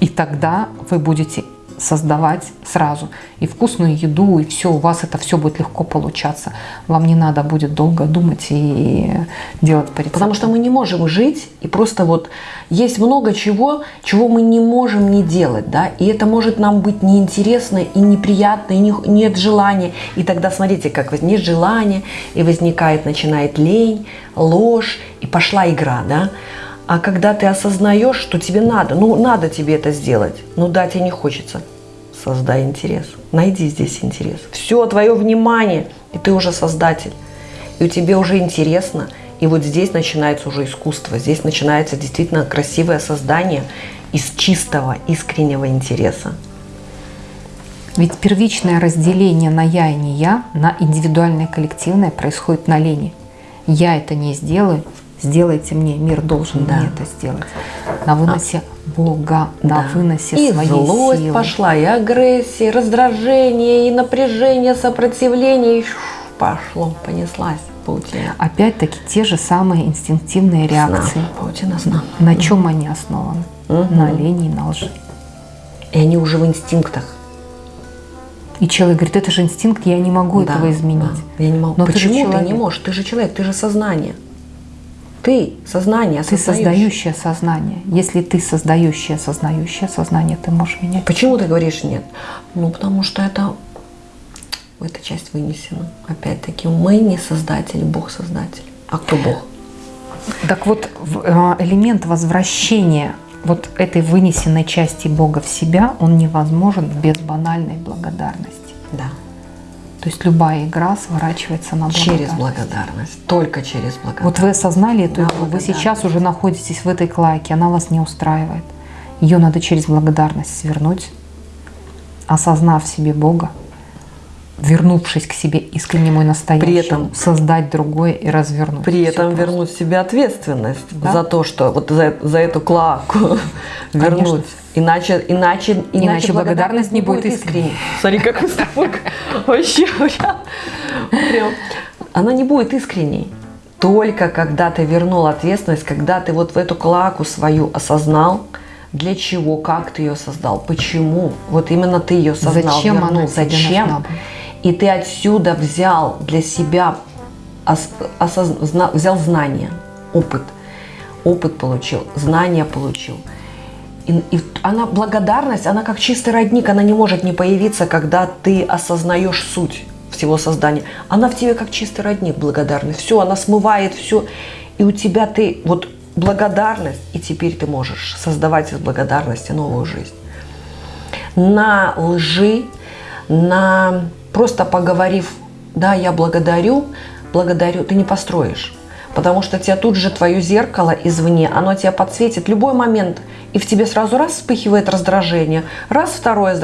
И тогда вы будете создавать сразу. И вкусную еду, и все, у вас это все будет легко получаться. Вам не надо будет долго думать и делать по рецепту. Потому что мы не можем жить, и просто вот есть много чего, чего мы не можем не делать, да, и это может нам быть неинтересно и неприятно, и не, нет желания. И тогда смотрите, как вот нет желания, и возникает, начинает лень, ложь, и пошла игра, да. А когда ты осознаешь, что тебе надо, ну надо тебе это сделать, ну да, тебе не хочется, создай интерес, найди здесь интерес. Все, твое внимание, и ты уже создатель, и у тебя уже интересно, и вот здесь начинается уже искусство, здесь начинается действительно красивое создание из чистого, искреннего интереса. Ведь первичное разделение на я и не я, на индивидуальное и коллективное происходит на лени. Я это не сделаю, сделайте мне, мир должен да. мне это сделать. На выносе а, Бога, на да. выносе и своей злость силы. пошла, и агрессия, и раздражение, и напряжение, сопротивление, и пошло, понеслась паутина. Опять-таки те же самые инстинктивные реакции. Сна. Паутина сна. На чем они основаны? Угу. На лени и на лжи. И они уже в инстинктах. И человек говорит, это же инстинкт, я не могу да, этого изменить. Да, я не могу. Но Почему ты, ты не можешь? Ты же человек, ты же сознание. Ты сознание, Ты создающее сознание. Если ты создающее, сознающее сознание, ты можешь менять. Почему ты говоришь нет? Ну, потому что это эта часть вынесена. Опять-таки, мы не создатели, Бог создатель. А кто Бог? Так вот, э, элемент возвращения вот этой вынесенной части Бога в себя, он невозможен без банальной благодарности. Да. То есть любая игра сворачивается на благодарность. Через благодарность. Только через благодарность. Вот вы осознали эту игру, вы сейчас уже находитесь в этой клаке, она вас не устраивает. Ее надо через благодарность свернуть, осознав в себе Бога, вернувшись к себе искреннему и настоящему, при этом, создать другое и развернуть. При этом просто. вернуть себе ответственность да? за то, что вот за, за эту клаку [LAUGHS] вернуть. Иначе, иначе, иначе, иначе благодарность не будет искренней. Смотри, как мы с тобой вообще прям. Она не будет искренней. Только когда ты вернул ответственность, когда ты вот в эту клаку свою осознал, для чего, как ты ее создал, почему, вот именно ты ее создал, зачем вернул, она зачем, и ты отсюда взял для себя, осозна, взял знания, опыт, опыт получил, знания получил. И, и она благодарность, она как чистый родник, она не может не появиться, когда ты осознаешь суть всего создания. Она в тебе как чистый родник благодарность. Все, она смывает все. И у тебя ты вот благодарность, и теперь ты можешь создавать из благодарности новую жизнь. На лжи, на просто поговорив, да, я благодарю, благодарю, ты не построишь. Потому что тебя тут же твое зеркало извне, оно тебя подсветит любой момент, и в тебе сразу раз вспыхивает раздражение, раз второе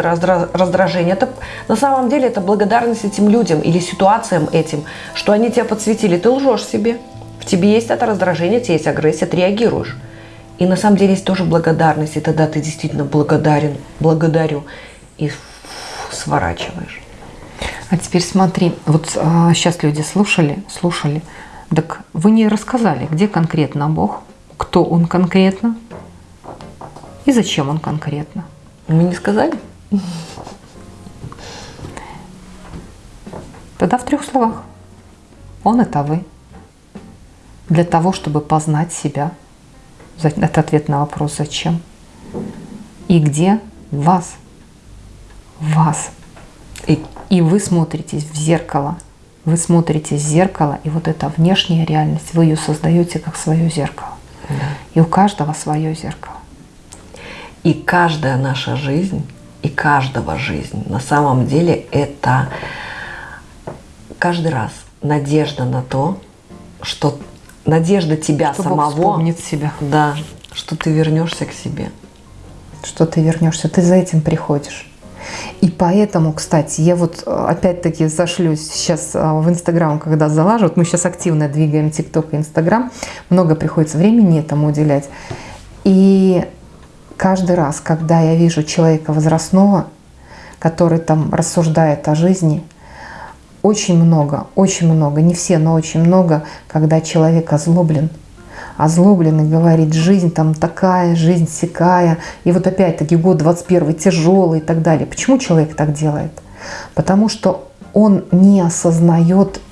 раздражение. Это, на самом деле это благодарность этим людям или ситуациям этим, что они тебя подсветили. Ты лжешь себе. В тебе есть это раздражение, тебе есть агрессия, ты реагируешь. И на самом деле есть тоже благодарность, и тогда ты действительно благодарен, благодарю, и сворачиваешь. А теперь смотри, вот а, сейчас люди слушали, слушали, так вы не рассказали, где конкретно Бог, кто Он конкретно и зачем Он конкретно. Мы не сказали? Тогда в трех словах. Он это вы для того, чтобы познать себя. Это ответ на вопрос «Зачем?» И где вас? Вас. И, и вы смотритесь в зеркало. Вы смотрите в зеркало, и вот эта внешняя реальность, вы ее создаете как свое зеркало. Да. И у каждого свое зеркало. И каждая наша жизнь, и каждого жизнь на самом деле это каждый раз надежда на то, что надежда тебя что самого. Бог себя. Да, что ты вернешься к себе. Что ты вернешься, ты за этим приходишь. И поэтому, кстати, я вот э, опять-таки зашлюсь сейчас э, в Инстаграм, когда залажу. Вот мы сейчас активно двигаем ТикТок и Инстаграм. Много приходится времени этому уделять. И каждый раз, когда я вижу человека возрастного, который там рассуждает о жизни, очень много, очень много, не все, но очень много, когда человек озлоблен, озлобленный, говорит, жизнь там такая, жизнь сякая, и вот опять-таки год 21 тяжелый и так далее. Почему человек так делает? Потому что он не осознает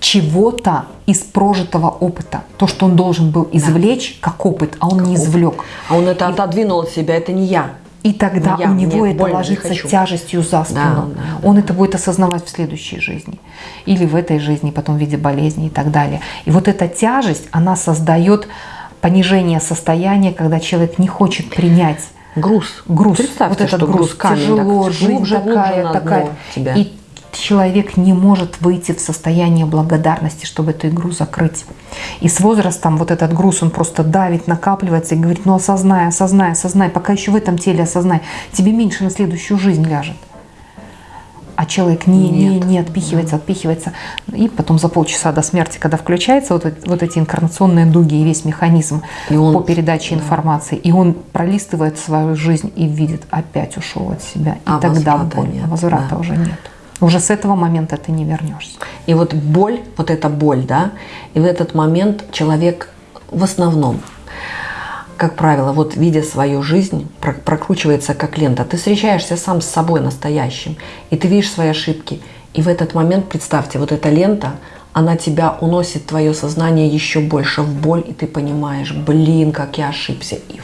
чего-то из прожитого опыта. То, что он должен был извлечь как опыт, а он как не извлек. А он это и... отодвинул от себя, это не я. И тогда я, у него это ложится тяжестью за спину. Да, да, Он да. это будет осознавать в следующей жизни. Или в этой жизни, потом в виде болезни и так далее. И вот эта тяжесть, она создает понижение состояния, когда человек не хочет принять груз. Груз. Представьте, вот этот груз. груз камень, тяжело, так, глубже, такая, глубже такая. Тебя. И человек не может выйти в состояние благодарности, чтобы эту игру закрыть. И с возрастом вот этот груз, он просто давит, накапливается и говорит, ну осознай, осознай, осознай, пока еще в этом теле осознай, тебе меньше на следующую жизнь ляжет. А человек не, не, не отпихивается, отпихивается. И потом за полчаса до смерти, когда включается вот, вот эти инкарнационные дуги и весь механизм и он, по передаче информации, и он пролистывает свою жизнь и видит, опять ушел от себя. И а тогда боль, нет, возврата да. уже нет. Уже с этого момента ты не вернешься. И вот боль, вот эта боль, да, и в этот момент человек в основном, как правило, вот видя свою жизнь, прокручивается как лента. Ты встречаешься сам с собой настоящим, и ты видишь свои ошибки. И в этот момент, представьте, вот эта лента, она тебя уносит, твое сознание еще больше в боль, и ты понимаешь, блин, как я ошибся, и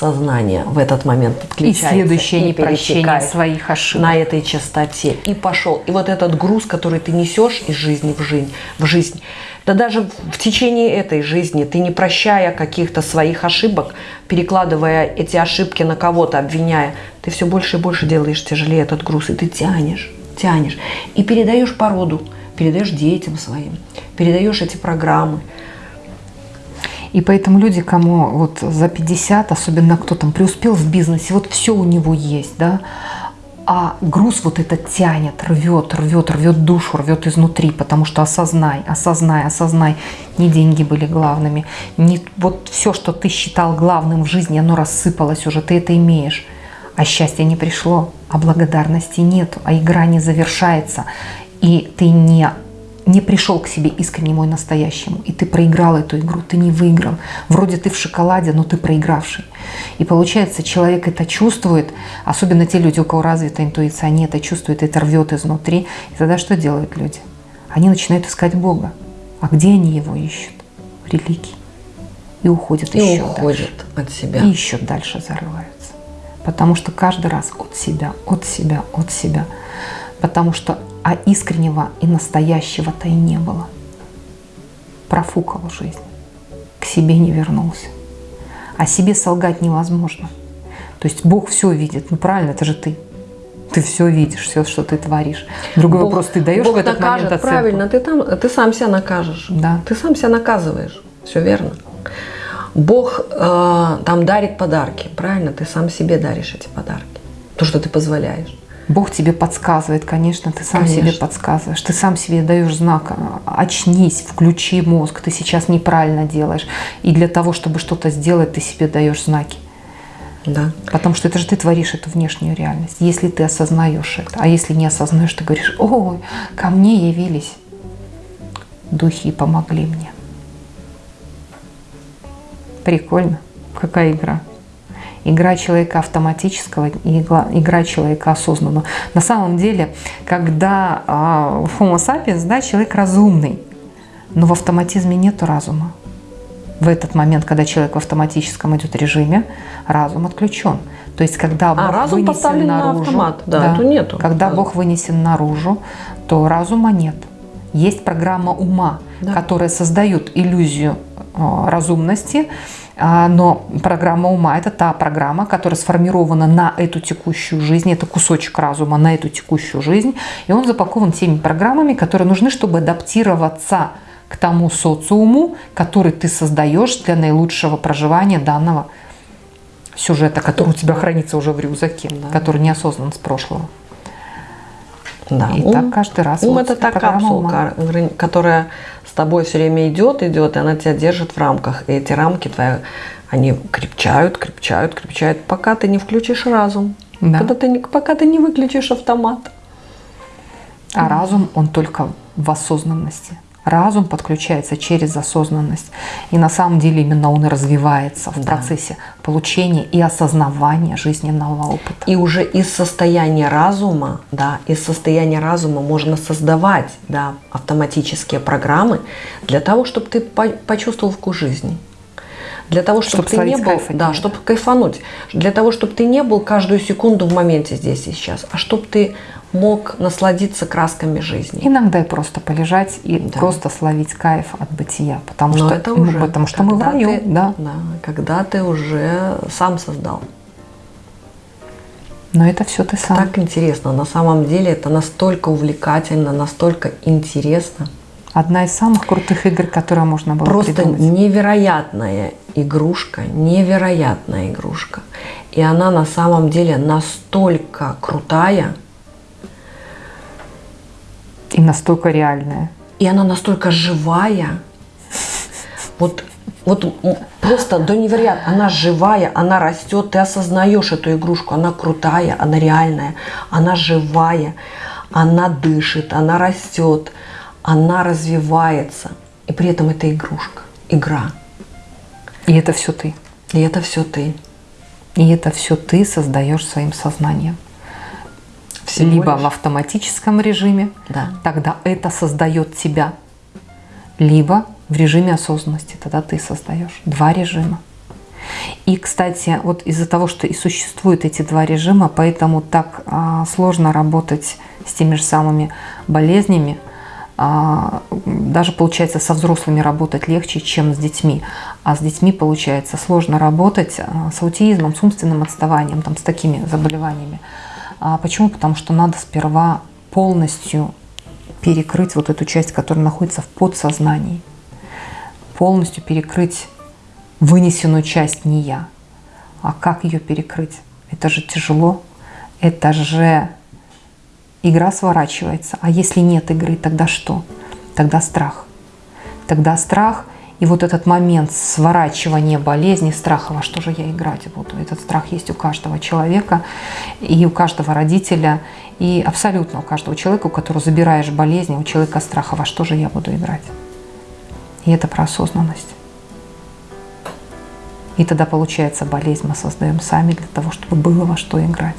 сознание в этот момент подключается. И следующее непрощение своих ошибок. На этой частоте. И пошел. И вот этот груз, который ты несешь из жизни в жизнь, в жизнь, да даже в течение этой жизни ты не прощая каких-то своих ошибок, перекладывая эти ошибки на кого-то, обвиняя, ты все больше и больше делаешь тяжелее этот груз, и ты тянешь, тянешь. И передаешь породу, передаешь детям своим, передаешь эти программы, и поэтому люди, кому вот за 50, особенно кто там преуспел в бизнесе, вот все у него есть, да, а груз вот этот тянет, рвет, рвет, рвет душу, рвет изнутри, потому что осознай, осознай, осознай, не деньги были главными, не вот все, что ты считал главным в жизни, оно рассыпалось уже, ты это имеешь, а счастье не пришло, а благодарности нет, а игра не завершается, и ты не не пришел к себе искренне мой настоящему, и ты проиграл эту игру, ты не выиграл. Вроде ты в шоколаде, но ты проигравший. И получается, человек это чувствует, особенно те люди, у кого развита интуиция, они это чувствуют, это рвет изнутри. И тогда что делают люди? Они начинают искать Бога. А где они его ищут? Религии. И уходят и еще уходят дальше. от себя. И еще дальше зарываются. Потому что каждый раз от себя, от себя, от себя. Потому что а искреннего и настоящего-то и не было. Профукал жизнь, к себе не вернулся. А себе солгать невозможно. То есть Бог все видит. Ну правильно, это же ты. Ты все видишь, все, что ты творишь. Другой Бог, вопрос, ты даешь Бог в этот накажет, момент оценку? Правильно, ты, там, ты сам себя накажешь. Да. Ты сам себя наказываешь. Все верно. Бог э, там дарит подарки. Правильно, ты сам себе даришь эти подарки. То, что ты позволяешь. Бог тебе подсказывает, конечно, ты сам конечно. себе подсказываешь, ты сам себе даешь знак, очнись, включи мозг, ты сейчас неправильно делаешь. И для того, чтобы что-то сделать, ты себе даешь знаки. Да. Потому что это же ты творишь эту внешнюю реальность, если ты осознаешь это. А если не осознаешь, ты говоришь, ой, ко мне явились духи и помогли мне. Прикольно. Какая игра игра человека автоматического и игра человека осознанного. На самом деле, когда а, Homo sapiens, да, человек разумный, но в автоматизме нет разума. В этот момент, когда человек в автоматическом идет режиме, разум отключен. То есть, когда а, Бог а, разум вынесен наружу, на автомат, да, да, то нету. Когда разум. Бог вынесен наружу, то разума нет. Есть программа ума, да. которая создает иллюзию э, разумности, а, но программа ума – это та программа, которая сформирована на эту текущую жизнь, это кусочек разума на эту текущую жизнь, и он запакован теми программами, которые нужны, чтобы адаптироваться к тому социуму, который ты создаешь для наилучшего проживания данного сюжета, который у тебя хранится уже в рюкзаке, да. который неосознан с прошлого. Да. И ум, так каждый раз. Ум вот это та капсулка, ума. которая с тобой все время идет, идет, и она тебя держит в рамках. И эти рамки твои, они крепчают, крепчают, крепчают, пока ты не включишь разум. Да. Когда ты, пока ты не выключишь автомат. А разум, он только в осознанности. Разум подключается через осознанность. И на самом деле именно он и развивается в Да. процессе получения и осознавания жизненного опыта. И уже из состояния разума, да, из состояния разума можно создавать, да, автоматические программы для того, чтобы ты по- почувствовал вкус жизни. Для того, чтобы Чтоб ты не был, да, чтобы кайфануть, для того, чтобы ты не был каждую секунду в моменте здесь и сейчас, а чтобы ты мог насладиться красками жизни. Иногда и просто полежать и Да. просто словить кайф от бытия, потому Но что, это ну, уже, потому что мы в раю, ты- да. когда ты уже сам создал. Но это все ты сам. Так интересно. На самом деле это настолько увлекательно, настолько интересно. Одна из самых крутых игр, которые можно было Просто придумать. невероятная игрушка, невероятная игрушка. И она на самом деле настолько крутая, И настолько реальная. и она настолько живая. Вот, вот просто до невероятно. Она живая, она растет, ты осознаешь эту игрушку, она крутая, она реальная, она живая, она дышит, она растет, она развивается. И при этом это игрушка, игра. И это все ты. И это все ты. И это все ты создаешь своим сознанием. Всего Либо лишь. в автоматическом режиме, Да. тогда это создает тебя. Либо в режиме осознанности, тогда ты создаешь. Два режима. И, кстати, вот из-за того, что и существуют эти два режима, поэтому так а, сложно работать с теми же самыми болезнями. А, даже получается со взрослыми работать легче, чем с детьми. А с детьми получается сложно работать а, с аутизмом, с умственным отставанием, там, с такими заболеваниями. А почему? Потому что надо сперва полностью перекрыть вот эту часть, которая находится в подсознании. Полностью перекрыть вынесенную часть не я. А как ее перекрыть? Это же тяжело. Это же игра сворачивается. А если нет игры, тогда что? Тогда страх. Тогда страх и вот этот момент сворачивания болезни, страха, во что же я играть буду. Этот страх есть у каждого человека и у каждого родителя, и абсолютно у каждого человека, у которого забираешь болезни, у человека страха, во что же я буду играть. И это про осознанность. И тогда получается болезнь мы создаем сами для того, чтобы было во что играть.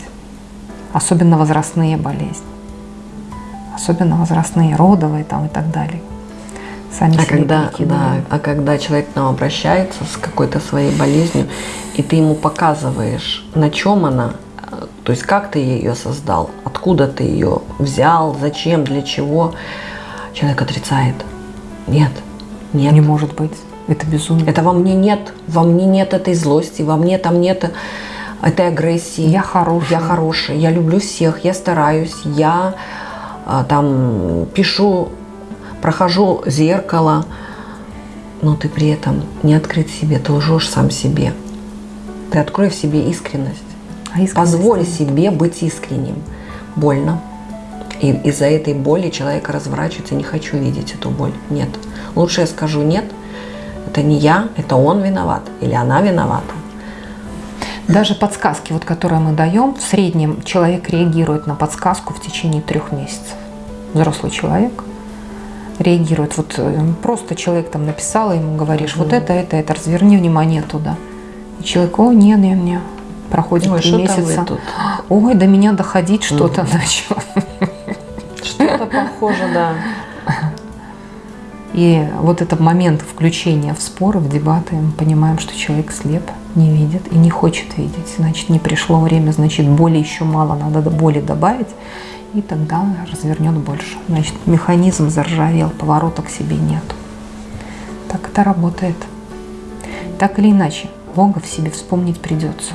Особенно возрастные болезни. Особенно возрастные, родовые там и так далее. Сами А себе когда, да, а когда человек к нам обращается с какой-то своей болезнью, и ты ему показываешь, на чем она, э, то есть как ты ее создал, откуда ты ее взял, зачем, для чего, человек отрицает. Нет, нет. Не может быть. Это безумие. Это во мне нет, во мне нет этой злости, во мне там нет этой агрессии. Я хороший. Я хороший, я люблю всех, я стараюсь, я а, там пишу, прохожу зеркало, но ты при этом не открыт себе, ты лжешь сам себе. Ты открой в себе искренность. А искренность Позволь себе быть искренним. Больно. И из-за этой боли человек разворачивается, не хочу видеть эту боль. Нет. Лучше я скажу нет, это не я, это он виноват или она виновата. Даже подсказки, вот, которые мы даем, в среднем человек реагирует на подсказку в течение трех месяцев. Взрослый человек реагирует. Вот э, просто человек там написал, ему говоришь, вот это, это, это, разверни внимание туда. И человек, о, не, не, не. Проходит Ой, три месяца. Ой, до меня доходить что-то начало. Что-то похоже, да. И вот этот момент включения в споры, в дебаты, мы понимаем, что человек слеп, не видит и не хочет видеть. Значит, не пришло время, значит, боли еще мало, надо до боли добавить, и тогда развернет больше. Значит, механизм заржавел, поворота к себе нет. Так это работает. Так или иначе, Бога в себе вспомнить придется.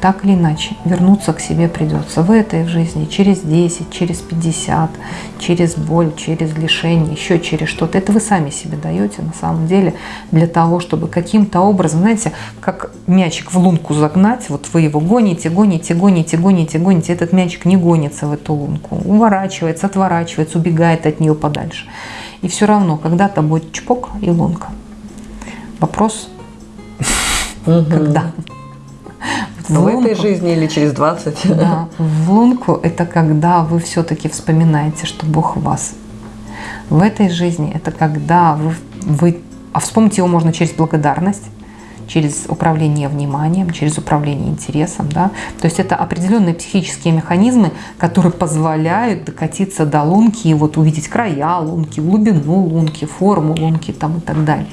Так или иначе, вернуться к себе придется в этой жизни, через 10, через 50, через боль, через лишение, еще через что-то. Это вы сами себе даете на самом деле для того, чтобы каким-то образом, знаете, как мячик в лунку загнать, вот вы его гоните, гоните, гоните, гоните, гоните, этот мячик не гонится в эту лунку, уворачивается, отворачивается, убегает от нее подальше. И все равно, когда-то будет чпок и лунка. Вопрос, когда? В В этой жизни или через 20. да, в лунку это когда вы все-таки вспоминаете, что Бог в вас. В этой жизни это когда вы, вы а вспомнить его можно через благодарность, через управление вниманием, через управление интересом. Да? То есть это определенные психические механизмы, которые позволяют докатиться до лунки и вот увидеть края лунки, глубину лунки, форму лунки там, и так далее.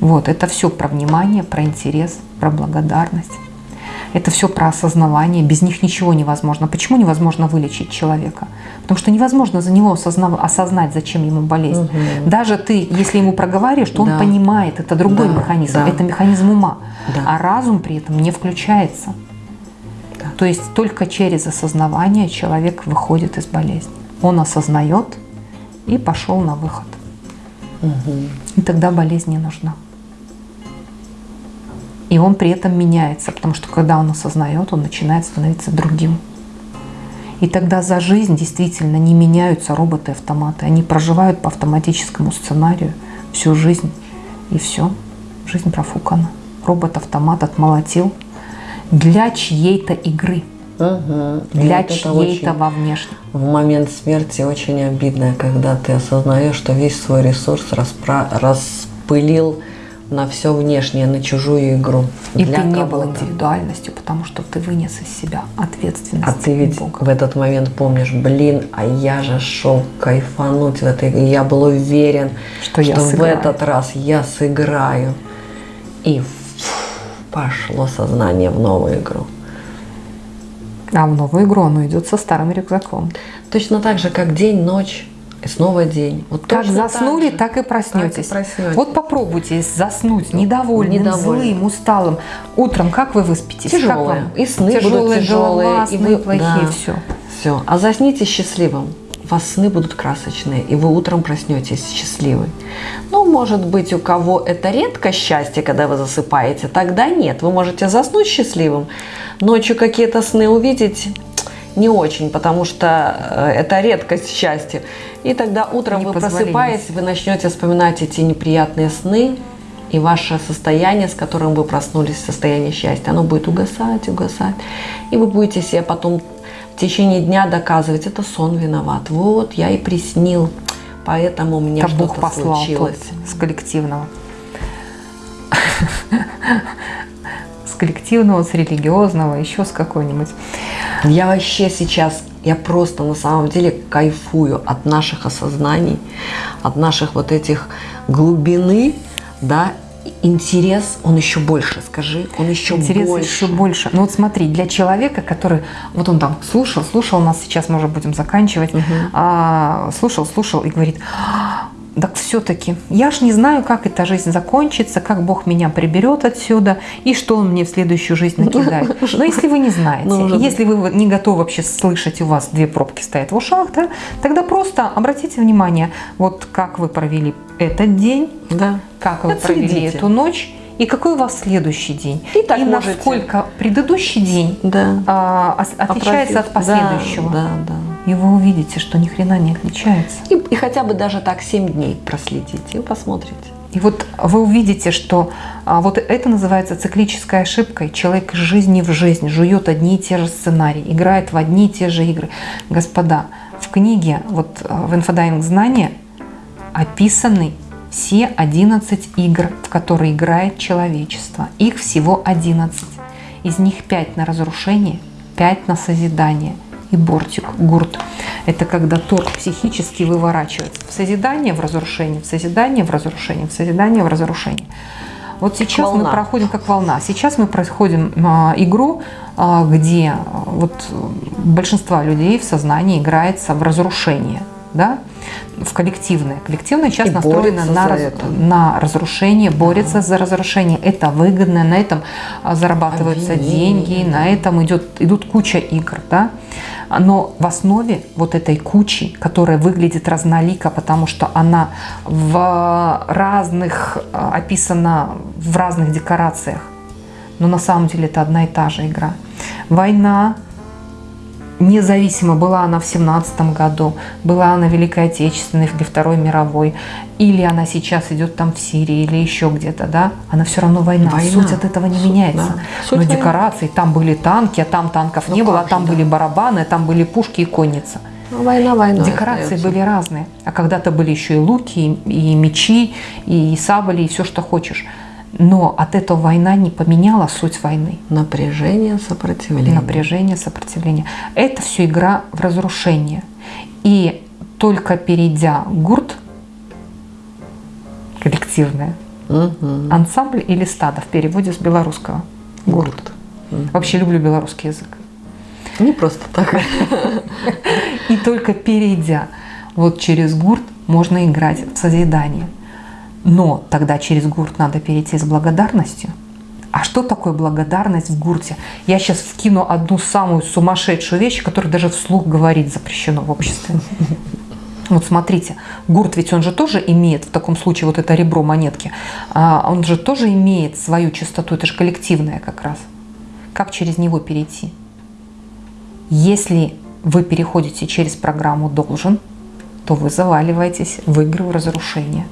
Вот, это все про внимание, про интерес, про благодарность. Это все про осознавание. Без них ничего невозможно. Почему невозможно вылечить человека? Потому что невозможно за него осознав... осознать, зачем ему болезнь. Угу. Даже ты, если ему проговариваешь, то да. он понимает, это другой да, механизм, да. это механизм ума. Да. А разум при этом не включается. Да. То есть только через осознавание человек выходит из болезни. Он осознает и пошел на выход. Угу. И тогда болезнь не нужна. И он при этом меняется, потому что когда он осознает, он начинает становиться другим. И тогда за жизнь действительно не меняются роботы-автоматы. Они проживают по автоматическому сценарию всю жизнь. И все, жизнь профукана. Робот-автомат отмолотил для чьей-то игры. Угу. Для чьей-то во внешнем. В момент смерти очень обидно, когда ты осознаешь, что весь свой ресурс распра... распылил на все внешнее, на чужую игру. И ты не был индивидуальностью, потому что ты вынес из себя ответственность. А ты ведь Бога. в этот момент помнишь, блин, а я же шел кайфануть в этой игре. Я был уверен, что, что в этот раз я сыграю. И пошло сознание в новую игру. А в новую игру оно идет со старым рюкзаком. Точно так же, как день, ночь и снова день. Вот как заснули, так, так, и проснетесь. так и проснетесь. Вот попробуйте заснуть недовольным, недовольным, злым, усталым. Утром как вы выспитесь? Тяжелое. И сны тяжелые, будут тяжелые. И вы, плохие, да. все. Все. А засните счастливым. У вас сны будут красочные, и вы утром проснетесь счастливы. Ну, может быть, у кого это редко счастье, когда вы засыпаете, тогда нет. Вы можете заснуть счастливым, ночью какие-то сны увидеть не очень, потому что э, это редкость счастья. И тогда утром вы просыпаетесь, вы начнете вспоминать эти неприятные сны, и ваше состояние, с которым вы проснулись, состояние счастья, оно будет угасать, угасать. И вы будете себе потом в течение дня доказывать, это сон виноват. Вот, я и приснил, поэтому у меня что-то случилось. с коллективного. С коллективного, с религиозного, еще с какой-нибудь. Я вообще сейчас, я просто на самом деле кайфую от наших осознаний, от наших вот этих глубины, да, интерес, он еще больше, скажи, он еще интерес больше. еще больше. Ну вот смотри, для человека, который, вот он там слушал, слушал нас, сейчас мы уже будем заканчивать, угу. а, слушал, слушал и говорит, так все-таки я ж не знаю, как эта жизнь закончится, как Бог меня приберет отсюда и что Он мне в следующую жизнь [LAUGHS] накидает. Но если вы не знаете, ну, если вы не готовы вообще слышать, у вас две пробки стоят в ушах, да, тогда просто обратите внимание, вот как вы провели этот день, да. как вы Отследите. провели эту ночь, и какой у вас следующий день. И, так и можете. насколько предыдущий день да. а, отличается от последующего. Да, да, да и вы увидите, что ни хрена не отличается. И, и хотя бы даже так 7 дней проследите и посмотрите. И вот вы увидите, что а, вот это называется циклической ошибкой. Человек из жизни в жизнь жует одни и те же сценарии, играет в одни и те же игры. Господа, в книге, вот а, в инфодайвинг знания описаны все 11 игр, в которые играет человечество. Их всего 11. Из них 5 на разрушение, 5 на созидание – и бортик, гурт. Это когда торк психически выворачивается в созидание, в разрушение, в созидание, в разрушение, в созидание, в разрушение. Вот сейчас волна. мы проходим как волна. Сейчас мы проходим а, игру, а, где а, вот большинство людей в сознании играется в разрушение, да, в коллективное. Коллективное сейчас и настроено на, раз, на разрушение, борется ага. за разрушение. Это выгодно, на этом зарабатываются Обвинение. деньги, на этом идет, идут куча игр, да но в основе вот этой кучи, которая выглядит разнолико, потому что она в разных, э, описана в разных декорациях, но на самом деле это одна и та же игра. Война, независимо, была она в 17 году, была она Великой Отечественной или Второй мировой, или она сейчас идет там в Сирии или еще где-то, да, она все равно война. война. Суть от этого не Суть, меняется. Да. Суть Но войны. там были танки, а там танков ну не было, а там же, были барабаны, а там были пушки и конница. Ну, война войной Декорации остается. были разные. А когда-то были еще и луки, и, и мечи, и сабли, и все, что хочешь. Но от этого война не поменяла суть войны. Напряжение, сопротивление. Напряжение, сопротивление. Это все игра в разрушение. И только перейдя гурт, коллективное, Мгм. ансамбль или стадо в переводе с белорусского. Гурт. Мгм. Вообще люблю белорусский язык. Не просто так. И только перейдя вот через гурт можно играть в созидание. Но тогда через гурт надо перейти с благодарностью. А что такое благодарность в гурте? Я сейчас вкину одну самую сумасшедшую вещь, которую даже вслух говорить запрещено в обществе. Вот смотрите, гурт ведь он же тоже имеет, в таком случае вот это ребро монетки, а, он же тоже имеет свою чистоту, это же коллективное как раз. Как через него перейти? Если вы переходите через программу «должен», то вы заваливаетесь в игры в разрушение.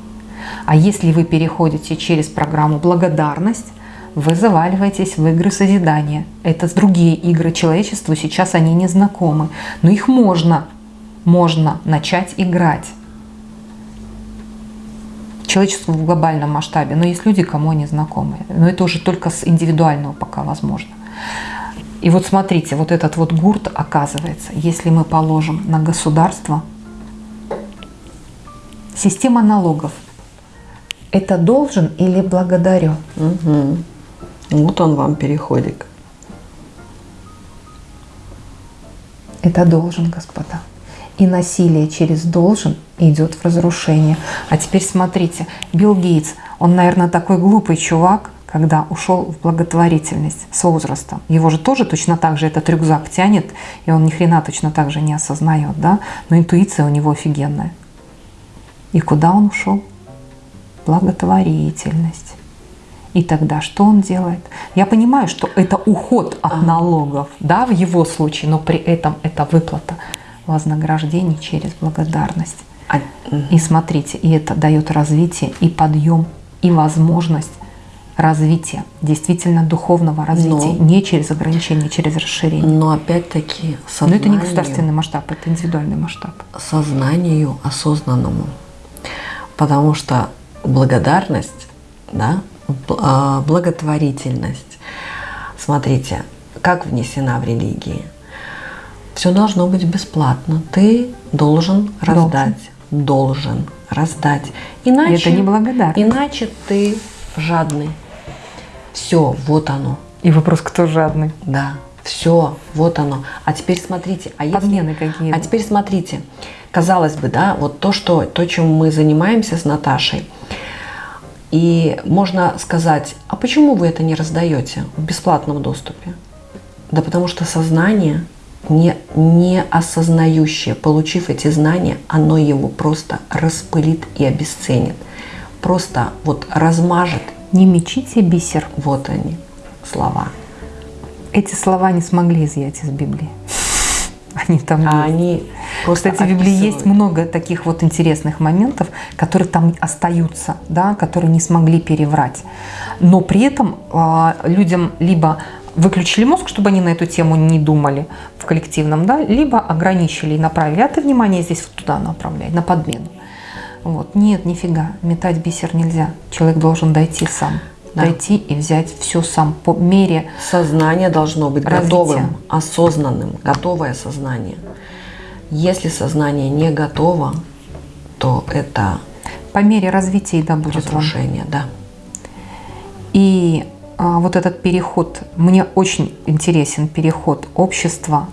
А если вы переходите через программу «благодарность», вы заваливаетесь в игры созидания. Это другие игры человечеству, сейчас они не знакомы. Но их можно, можно начать играть. Человечеству в глобальном масштабе. Но есть люди, кому они знакомы. Но это уже только с индивидуального пока возможно. И вот смотрите, вот этот вот гурт оказывается, если мы положим на государство, система налогов, это должен или благодарю? Мгм. Вот он вам переходик. Это должен, господа. И насилие через должен идет в разрушение. А теперь смотрите, Билл Гейтс, он, наверное, такой глупый чувак, когда ушел в благотворительность с возрастом. Его же тоже точно так же этот рюкзак тянет, и он ни хрена точно так же не осознает, да? Но интуиция у него офигенная. И куда он ушел? Благотворительность. И тогда что он делает? Я понимаю, что это уход от налогов, да, в его случае, но при этом это выплата вознаграждений через благодарность. А, И смотрите, и это дает развитие и подъем, и возможность развития, действительно духовного развития, Но- не через ограничения, через расширение. Но опять-таки Но это не государственный масштаб, это индивидуальный масштаб. сознанию осознанному. Потому что благодарность, да, а, благотворительность, смотрите, как внесена в религии. Все должно быть бесплатно. Ты должен раздать. Должен раздать. Иначе, это не благодарность. Иначе ты жадный. Все, вот оно. И вопрос, кто жадный? Да, все, вот оно. А теперь смотрите, а если- Подмены какие? а теперь смотрите, казалось бы, да, вот то, что, то, чем мы занимаемся с Наташей, и можно сказать, а почему вы это не раздаете в бесплатном доступе? Да потому что сознание, не, не осознающее, получив эти знания, оно его просто распылит и обесценит. Просто вот размажет. Не мечите бисер. Вот они, слова. Эти слова не смогли изъять из Библии. [LAUGHS] Они там А есть. они просто Кстати, в Библии есть много таких вот интересных моментов, которые там остаются, да, которые не смогли переврать. Но при этом а, людям либо выключили мозг, чтобы они на эту тему не думали в коллективном, да, либо ограничили и направили. А ты внимание здесь вот туда направляй, на подмену. Вот. Нет, нифига, метать бисер нельзя. Человек должен дойти сам. Да. Дойти и взять все сам по мере Сознание должно быть Развитие. готовым, осознанным, готовое сознание. Если сознание не готово, то это по мере развития да будет вам. разрушение, да. И а, вот этот переход, мне очень интересен переход общества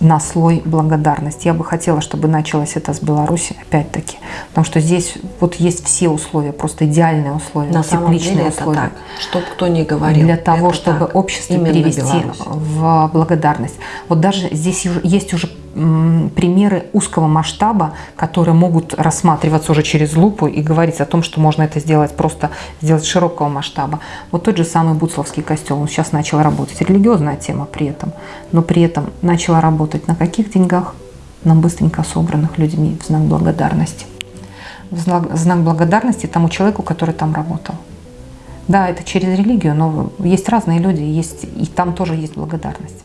на слой благодарности. Я бы хотела, чтобы началось это с Беларуси, опять-таки, потому что здесь вот есть все условия, просто идеальные условия, На тепличные деле это условия. так. Чтоб кто ни говорил. для того, это чтобы так. общество Именно перевести Беларусь. в благодарность. Вот даже здесь есть уже примеры узкого масштаба, которые могут рассматриваться уже через лупу и говорить о том, что можно это сделать просто сделать широкого масштаба. Вот тот же самый Буцловский костел, он сейчас начал работать. Религиозная тема при этом, но при этом начала работать на каких деньгах? На быстренько собранных людьми в знак благодарности. В знак, в знак благодарности тому человеку, который там работал. Да, это через религию, но есть разные люди, есть, и там тоже есть благодарность.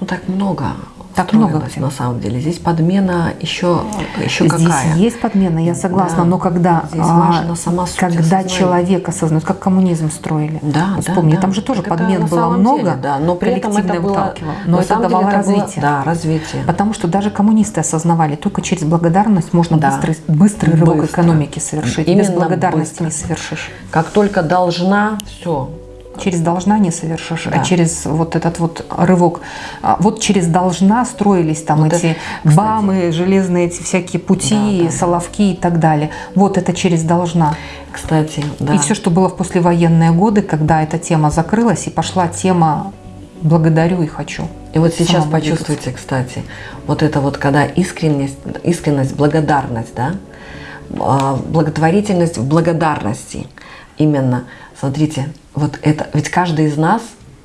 Ну так много Так много где. на самом деле. Здесь подмена еще, еще Здесь какая? есть подмена, я согласна, Да. но когда, Здесь а, важна сама суть когда осознания. человек осознает, как коммунизм строили. Да, Вот да, Вспомни, да. там же тоже Так подмен было много, деле, да, но при этом это коллективное было, но это давало это было- развитие. да, развитие. Потому что даже коммунисты осознавали, только через благодарность можно Да. быстрый, быстрый рывок Быстро. экономики совершить. Без Именно благодарности быстро. не совершишь. Как только должна, все. Через должна не совершишь, Да. а через вот этот вот рывок. А Вот через должна строились там Вот эти это, бамы, железные эти всякие пути, Да, да. соловки и так далее. Вот это через должна. Кстати, да. И все, что было в послевоенные годы, когда эта тема закрылась и пошла тема благодарю и хочу. И вот сейчас двигаться. почувствуйте, кстати, вот это вот, когда искренность, искренность, благодарность, да, А, благотворительность в благодарности. Именно, смотрите, вот это, ведь каждый из нас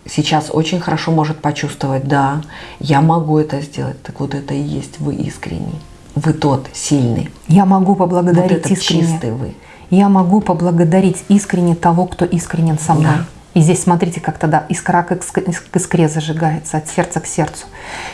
сейчас очень хорошо может почувствовать, да, я могу это сделать, так вот это и есть вы искренний, вы тот сильный, Я могу вот поблагодарить этот искренне. чистый вы. Я могу поблагодарить искренне того, кто искренен со мной. Да. И здесь смотрите, как тогда искра к иск- к искре зажигается, от сердца к сердцу.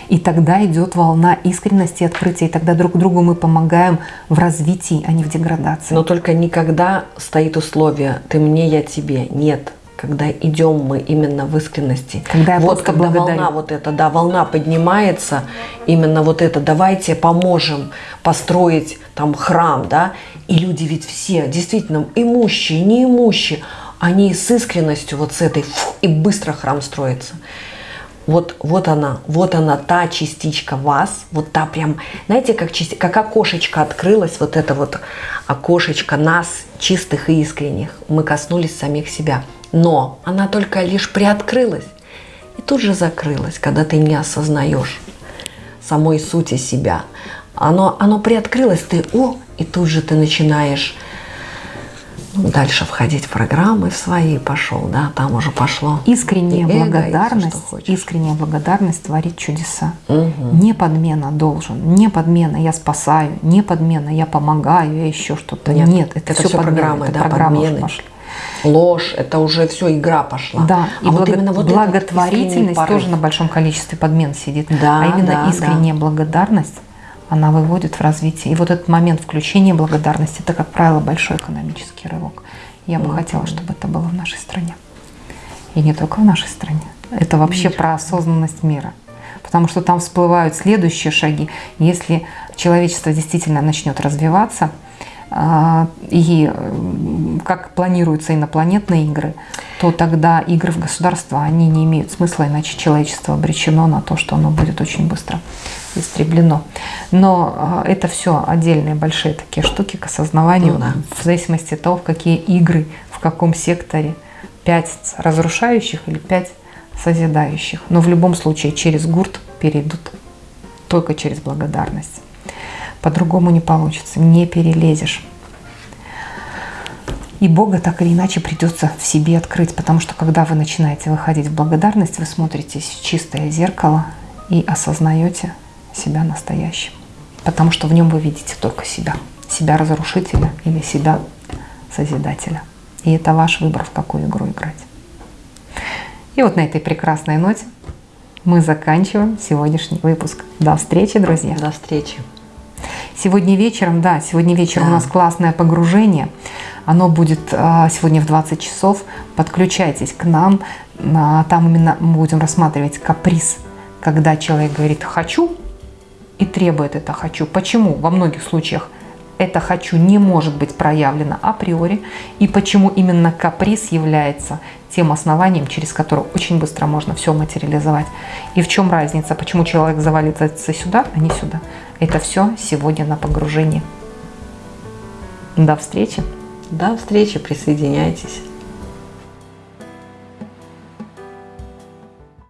И тогда идет волна искренности и открытия. И тогда друг другу мы помогаем в развитии, а не в деградации. Но только никогда стоит условие «ты мне, я тебе». Нет. Когда идем мы именно в искренности. Когда я вот когда благодарю. волна вот эта, да, волна поднимается, именно вот это «давайте поможем построить там храм», да, и люди ведь все, действительно, имущие, неимущие, они с искренностью вот с этой, фу, и быстро храм строится. Вот, вот она, вот она, та частичка вас, вот та прям, знаете, как, части- как окошечко открылось, вот это вот окошечко нас, чистых и искренних. Мы коснулись самих себя. Но она только лишь приоткрылась и тут же закрылась, когда ты не осознаешь самой сути себя. Оно, оно приоткрылось, ты о, и тут же ты начинаешь ну, дальше входить в программы в свои пошел, да, там уже пошло. Искренняя и эго, и благодарность, что хочешь. искренняя благодарность творит чудеса. Мгм. Не подмена должен, не подмена я спасаю, не подмена я помогаю, я еще что-то. Нет, Нет, это, это все всё программы, это да, программы пошли. Ложь, это уже все, игра пошла. Да, а и вот благо- именно вот этот искренний благотворительность тоже на большом количестве подмен сидит. Да, а именно да, искренняя благодарность, она выводит в развитие. И вот этот момент включения благодарности, это, как правило, большой экономический рывок. Я бы хотела, чтобы это было в нашей стране. И не только в нашей стране. Это вообще про осознанность мира. Потому что там всплывают следующие шаги. Если человечество действительно начнет развиваться, а, и м, как планируются инопланетные игры, то тогда игры в государство, они не имеют смысла, иначе человечество обречено на то, что оно будет очень быстро истреблено. Но а, это все отдельные большие такие штуки к осознаванию, Ну да. в зависимости от того, в какие игры, в каком секторе. Пять разрушающих или пять созидающих. Но в любом случае через гурт перейдут только через благодарность. По-другому не получится, не перелезешь. И Бога так или иначе придется в себе открыть, потому что когда вы начинаете выходить в благодарность, вы смотритесь в чистое зеркало и осознаете себя настоящим. Потому что в нем вы видите только себя. Себя разрушителя или себя созидателя. И это ваш выбор, в какую игру играть. И вот на этой прекрасной ноте мы заканчиваем сегодняшний выпуск. До встречи, друзья! До встречи. Сегодня вечером, да, сегодня вечером Да. у нас классное погружение. Оно будет а, сегодня в 20 часов. Подключайтесь к нам. А, Там именно мы будем рассматривать каприз, когда человек говорит «хочу» и требует это «хочу». Почему во многих случаях это «хочу» не может быть проявлено априори, и почему именно каприз является тем основанием, через которое очень быстро можно все материализовать. И в чем разница, почему человек завалится сюда, а не сюда. Это все сегодня на погружении. До встречи! До встречи, присоединяйтесь.